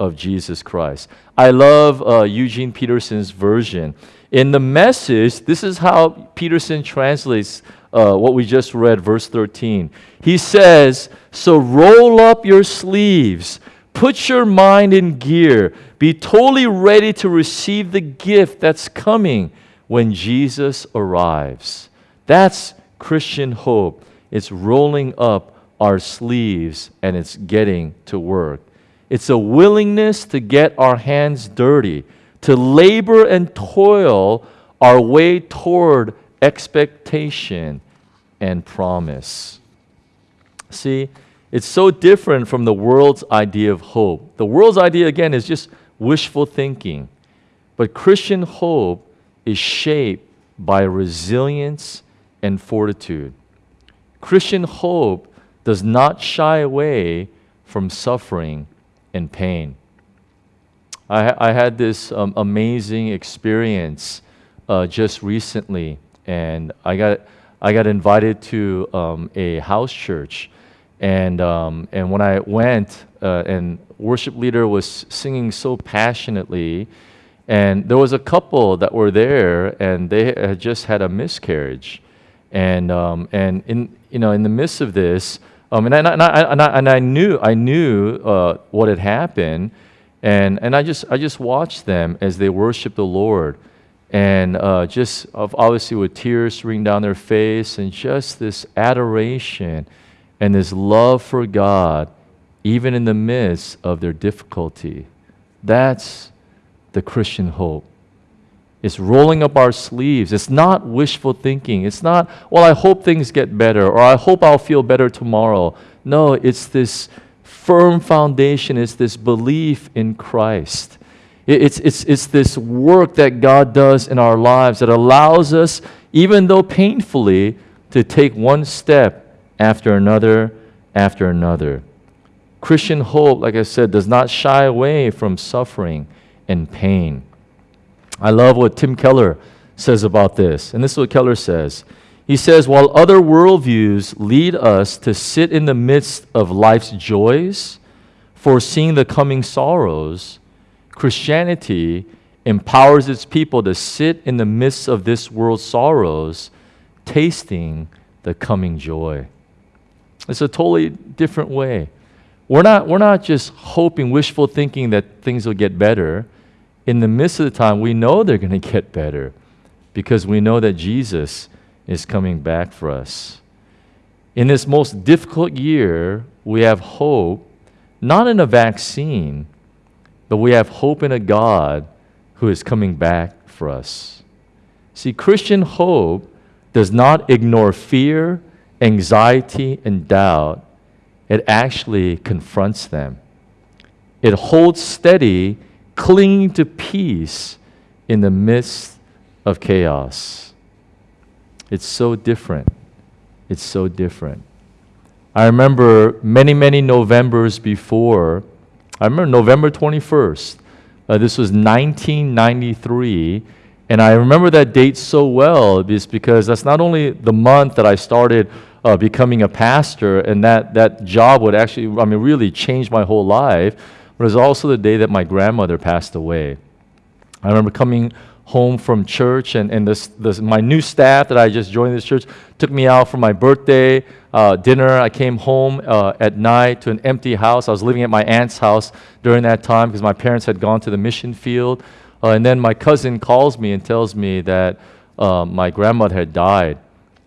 of Jesus Christ. I love uh, Eugene Peterson's version. In the message, this is how Peterson translates uh, what we just read, verse 13. He says, So roll up your sleeves, put your mind in gear, be totally ready to receive the gift that's coming when Jesus arrives. That's Christian hope. It's rolling up our sleeves and it's getting to work. It's a willingness to get our hands dirty, to labor and toil our way toward expectation and promise. See, it's so different from the world's idea of hope. The world's idea, again, is just wishful thinking. But Christian hope is shaped by resilience and fortitude. Christian hope does not shy away from suffering and pain. I, I had this um, amazing experience uh, just recently, and I got, I got invited to um, a house church. And, um, and when I went, uh, and worship leader was singing so passionately, and there was a couple that were there, and they had just had a miscarriage. And, um, and in, you know, in the midst of this, um, and, I, and, I, and, I, and I knew, I knew uh, what had happened, and, and I, just, I just watched them as they worshiped the Lord. And uh, just obviously with tears streaming down their face, and just this adoration and this love for God, even in the midst of their difficulty. That's the Christian hope. It's rolling up our sleeves. It's not wishful thinking. It's not, well, I hope things get better or I hope I'll feel better tomorrow. No, it's this firm foundation, is this belief in Christ. It's, it's, it's this work that God does in our lives that allows us, even though painfully, to take one step after another after another. Christian hope, like I said, does not shy away from suffering and pain. I love what Tim Keller says about this. And this is what Keller says. He says, while other worldviews lead us to sit in the midst of life's joys, foreseeing the coming sorrows, Christianity empowers its people to sit in the midst of this world's sorrows, tasting the coming joy. It's a totally different way. We're not, we're not just hoping, wishful thinking that things will get better in the midst of the time, we know they're going to get better. because we know that Jesus is coming back for us. In this most difficult year, we have hope, not in a vaccine, but we have hope in a God who is coming back for us. See, Christian hope does not ignore fear, anxiety, and doubt, it actually confronts them. It holds steady, clinging to peace in the midst of chaos. It's so different. It's so different. I remember many, many Novembers before, I remember November 21st. Uh, this was 1993. And I remember that date so well is because that's not only the month that I started uh, becoming a pastor, and that, that job would actually, I mean, really change my whole life, but it was also the day that my grandmother passed away. I remember coming home from church, and, and this, this, my new staff that I just joined this church took me out for my birthday uh, dinner. I came home uh, at night to an empty house. I was living at my aunt's house during that time because my parents had gone to the mission field. Uh, and then my cousin calls me and tells me that uh, my grandmother had died.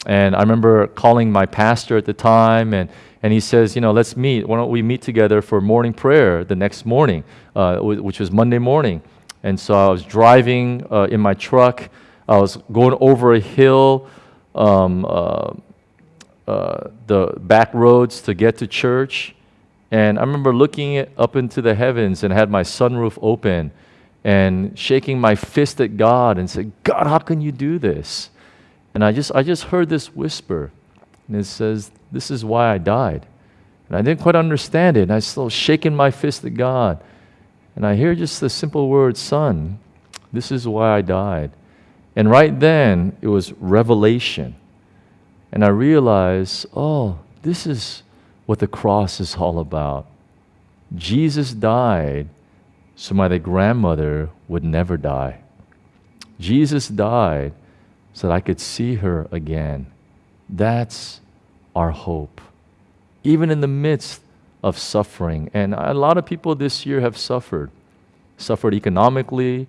And I remember calling my pastor at the time, and, and he says, You know, let's meet. Why don't we meet together for morning prayer the next morning, uh, which was Monday morning. And so I was driving uh, in my truck. I was going over a hill, um, uh, uh, the back roads to get to church. And I remember looking up into the heavens and had my sunroof open and shaking my fist at God and said, God, how can you do this? And I just, I just heard this whisper. And it says, This is why I died. And I didn't quite understand it. And I still shaking my fist at God. And I hear just the simple word, Son, this is why I died. And right then, it was revelation. And I realized, oh, this is what the cross is all about. Jesus died so my grandmother would never die. Jesus died so that I could see her again. That's our hope. Even in the midst of suffering. And a lot of people this year have suffered suffered economically,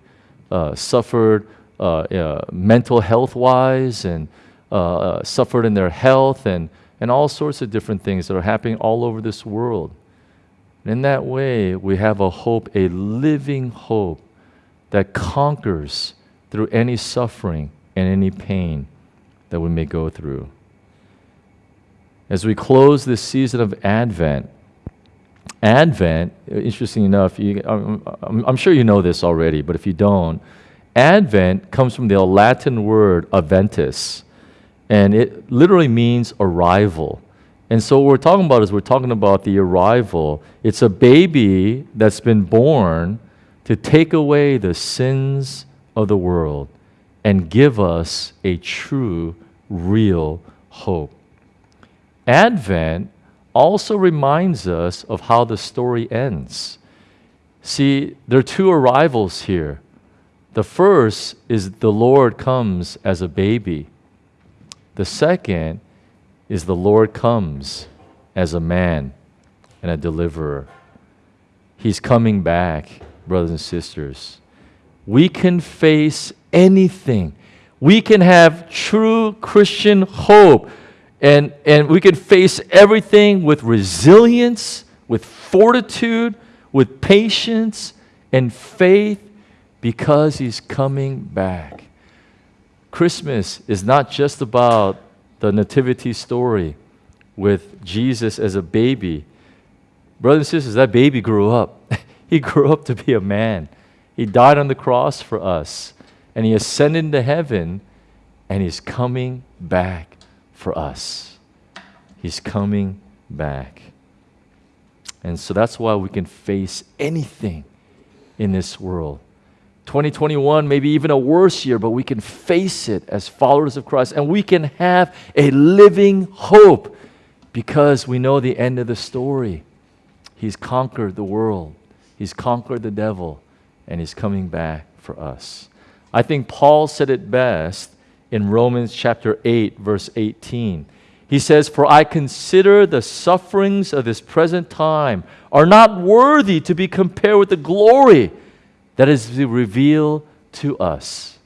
uh, suffered uh, uh, mental health wise, and uh, uh, suffered in their health, and, and all sorts of different things that are happening all over this world. And in that way, we have a hope, a living hope that conquers through any suffering and any pain that we may go through. As we close this season of Advent, Advent, interesting enough, you, I'm, I'm, sure you know this already, but if you don't, Advent comes from the Latin word adventus, and it literally means arrival. And so what we're talking about is we're talking about the arrival. It's a baby that's been born to take away the sins of the world and give us a true, real hope. Advent also reminds us of how the story ends. See, there are two arrivals here. The first is the Lord comes as a baby. The second is the Lord comes as a man and a deliverer. He's coming back, brothers and sisters. We can face anything. We can have true Christian hope and, and we can face everything with resilience, with fortitude, with patience and faith because He's coming back. Christmas is not just about the nativity story with Jesus as a baby. Brothers and sisters, that baby grew up. [LAUGHS] he grew up to be a man. He died on the cross for us, and He ascended into heaven, and He's coming back for us. He's coming back. And so that's why we can face anything in this world. 2021 maybe even a worse year, but we can face it as followers of Christ and we can have a living hope because we know the end of the story. He's conquered the world, He's conquered the devil, and He's coming back for us. I think Paul said it best in Romans chapter 8, verse 18. He says, For I consider the sufferings of this present time are not worthy to be compared with the glory that is revealed to us.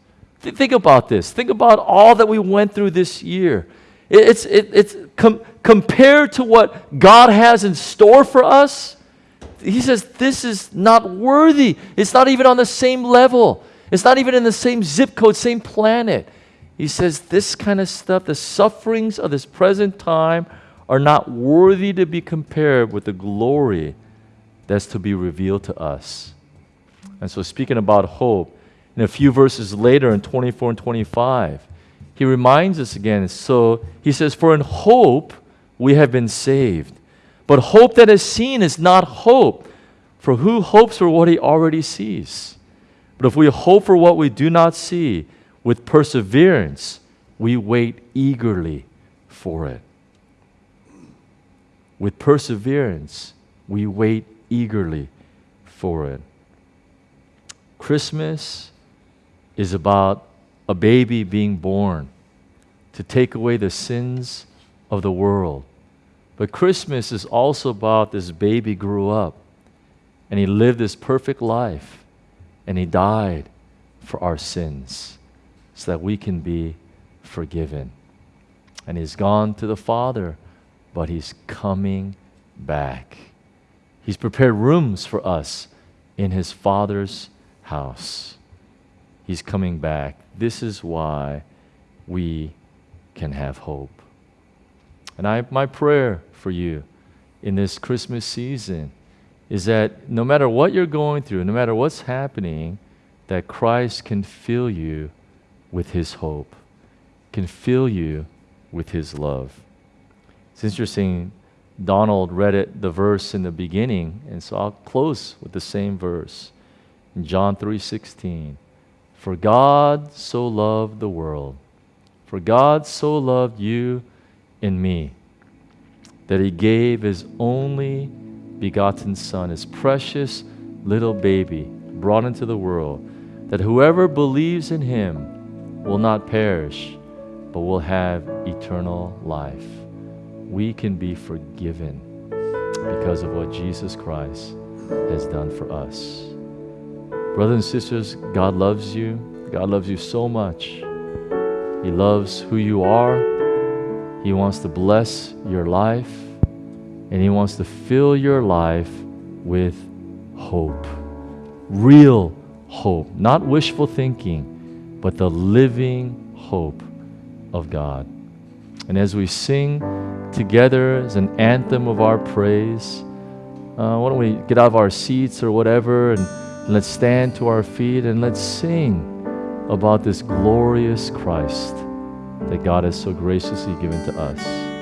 Th- think about this. Think about all that we went through this year. It- it's, it, it's com- compared to what God has in store for us. He says this is not worthy. It's not even on the same level. It's not even in the same zip code, same planet. He says this kind of stuff, the sufferings of this present time, are not worthy to be compared with the glory that's to be revealed to us. And so, speaking about hope, in a few verses later in 24 and 25, he reminds us again. So, he says, For in hope we have been saved. But hope that is seen is not hope. For who hopes for what he already sees? But if we hope for what we do not see, with perseverance, we wait eagerly for it. With perseverance, we wait eagerly for it. Christmas is about a baby being born to take away the sins of the world. But Christmas is also about this baby grew up and he lived this perfect life and he died for our sins so that we can be forgiven. And he's gone to the Father, but he's coming back. He's prepared rooms for us in his Father's house. He's coming back. This is why we can have hope. And I, my prayer for you in this Christmas season is that no matter what you're going through, no matter what's happening, that Christ can fill you with his hope, can fill you with his love. It's interesting, Donald read it, the verse in the beginning, and so I'll close with the same verse. In John 3:16, For God so loved the world, for God so loved you and me, that he gave his only begotten Son, his precious little baby, brought into the world, that whoever believes in him will not perish, but will have eternal life. We can be forgiven because of what Jesus Christ has done for us. Brothers and sisters, God loves you. God loves you so much. He loves who you are. He wants to bless your life. And He wants to fill your life with hope. Real hope. Not wishful thinking, but the living hope of God. And as we sing together as an anthem of our praise, uh, why don't we get out of our seats or whatever and let's stand to our feet and let's sing about this glorious Christ that God has so graciously given to us.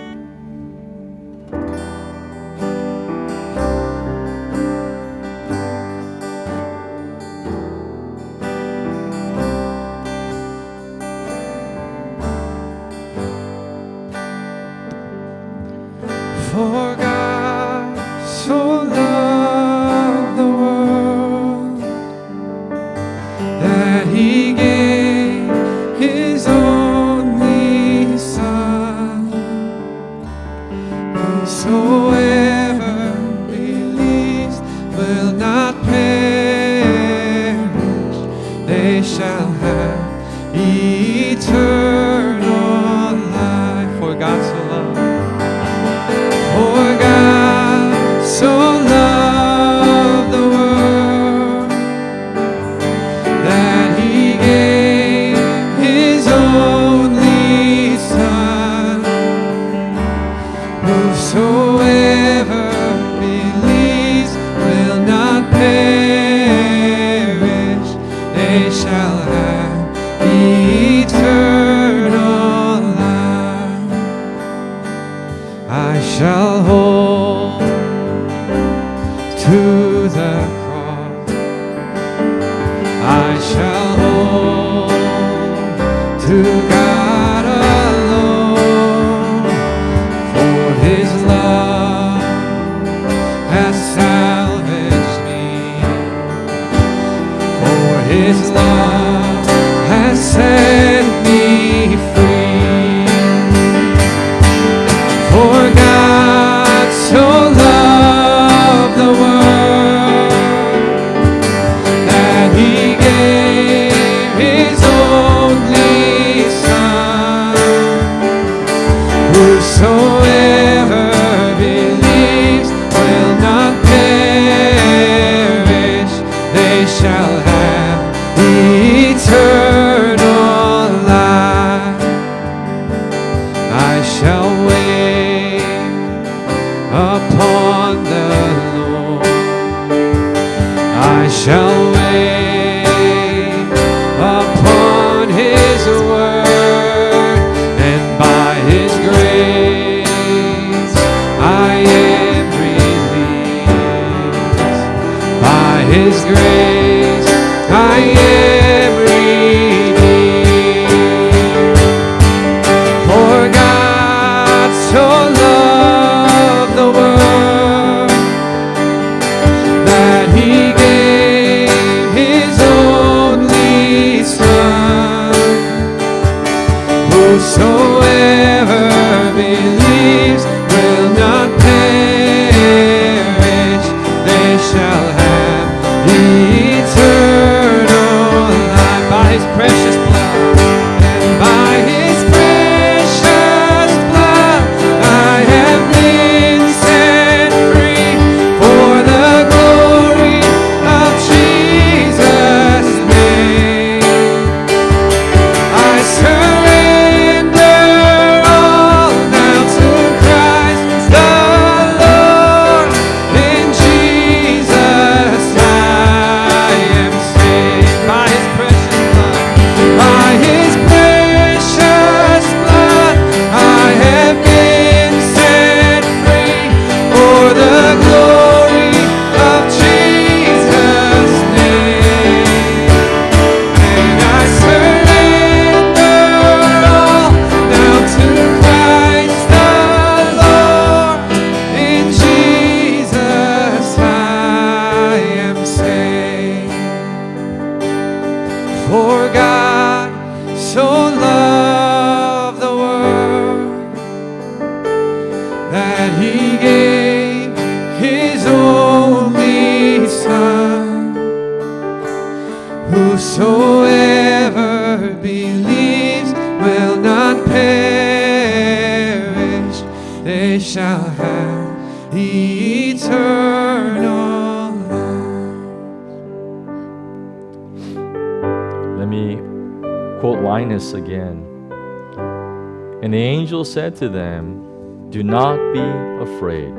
Said to them, Do not be afraid,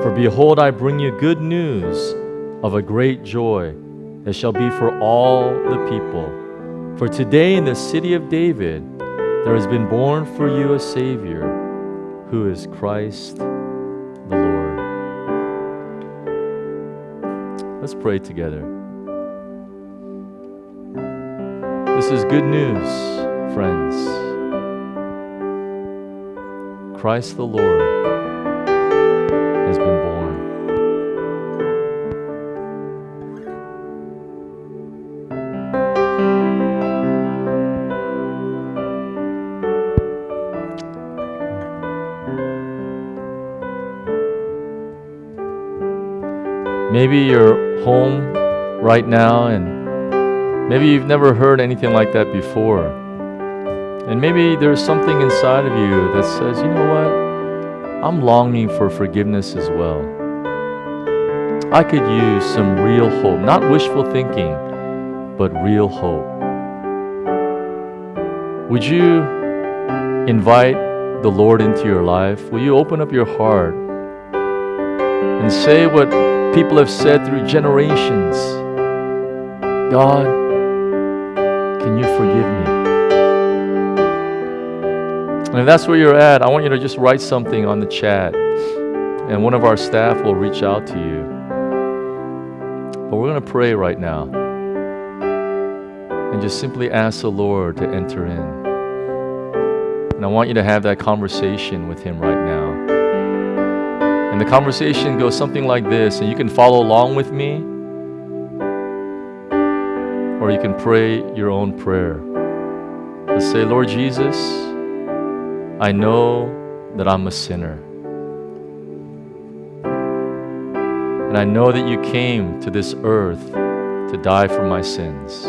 for behold, I bring you good news of a great joy that shall be for all the people. For today in the city of David there has been born for you a Savior, who is Christ the Lord. Let's pray together. This is good news, friends. Christ the Lord has been born. Maybe you're home right now and maybe you've never heard anything like that before. And maybe there's something inside of you that says, you know what? I'm longing for forgiveness as well. I could use some real hope, not wishful thinking, but real hope. Would you invite the Lord into your life? Will you open up your heart and say what people have said through generations God, And if that's where you're at, I want you to just write something on the chat, and one of our staff will reach out to you. But we're going to pray right now and just simply ask the Lord to enter in. And I want you to have that conversation with Him right now. And the conversation goes something like this, and you can follow along with me, or you can pray your own prayer. Let's say, Lord Jesus, I know that I'm a sinner. And I know that you came to this earth to die for my sins.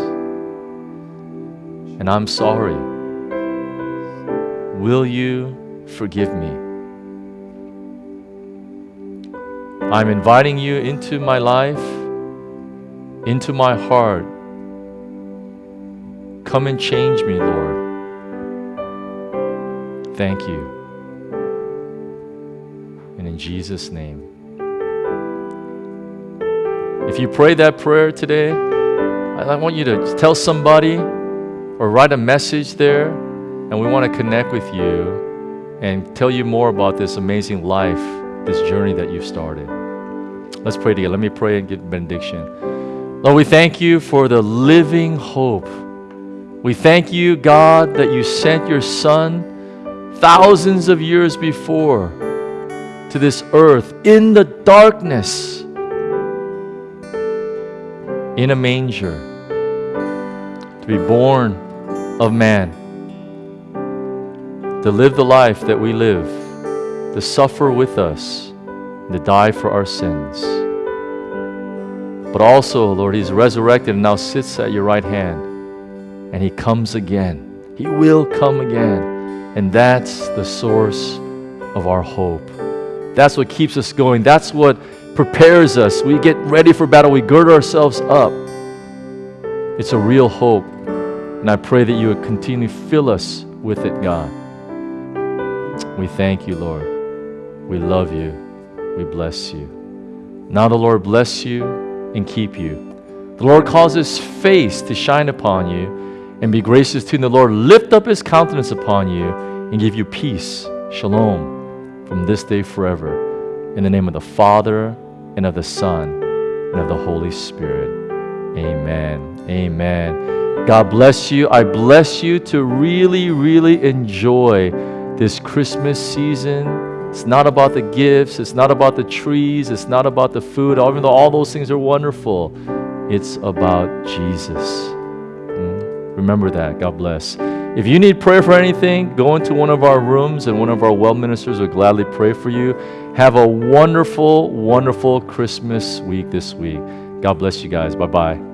And I'm sorry. Will you forgive me? I'm inviting you into my life, into my heart. Come and change me, Lord. Thank you. And in Jesus' name. If you pray that prayer today, I want you to tell somebody or write a message there, and we want to connect with you and tell you more about this amazing life, this journey that you've started. Let's pray together. Let me pray and give benediction. Lord, we thank you for the living hope. We thank you, God, that you sent your Son thousands of years before to this earth in the darkness, in a manger, to be born of man, to live the life that we live, to suffer with us, to die for our sins. But also, Lord, He's resurrected and now sits at your right hand, and He comes again. He will come again. And that's the source of our hope. That's what keeps us going. That's what prepares us. We get ready for battle, we gird ourselves up. It's a real hope. And I pray that you would continue to fill us with it, God. We thank you, Lord. We love you. We bless you. Now the Lord bless you and keep you. The Lord cause his face to shine upon you and be gracious to you. The Lord lift up his countenance upon you and give you peace, shalom, from this day forever. In the name of the Father and of the Son and of the Holy Spirit. Amen. Amen. God bless you. I bless you to really, really enjoy this Christmas season. It's not about the gifts, it's not about the trees, it's not about the food, even though all those things are wonderful. It's about Jesus. Mm. Remember that. God bless. If you need prayer for anything, go into one of our rooms and one of our well ministers will gladly pray for you. Have a wonderful, wonderful Christmas week this week. God bless you guys. Bye bye.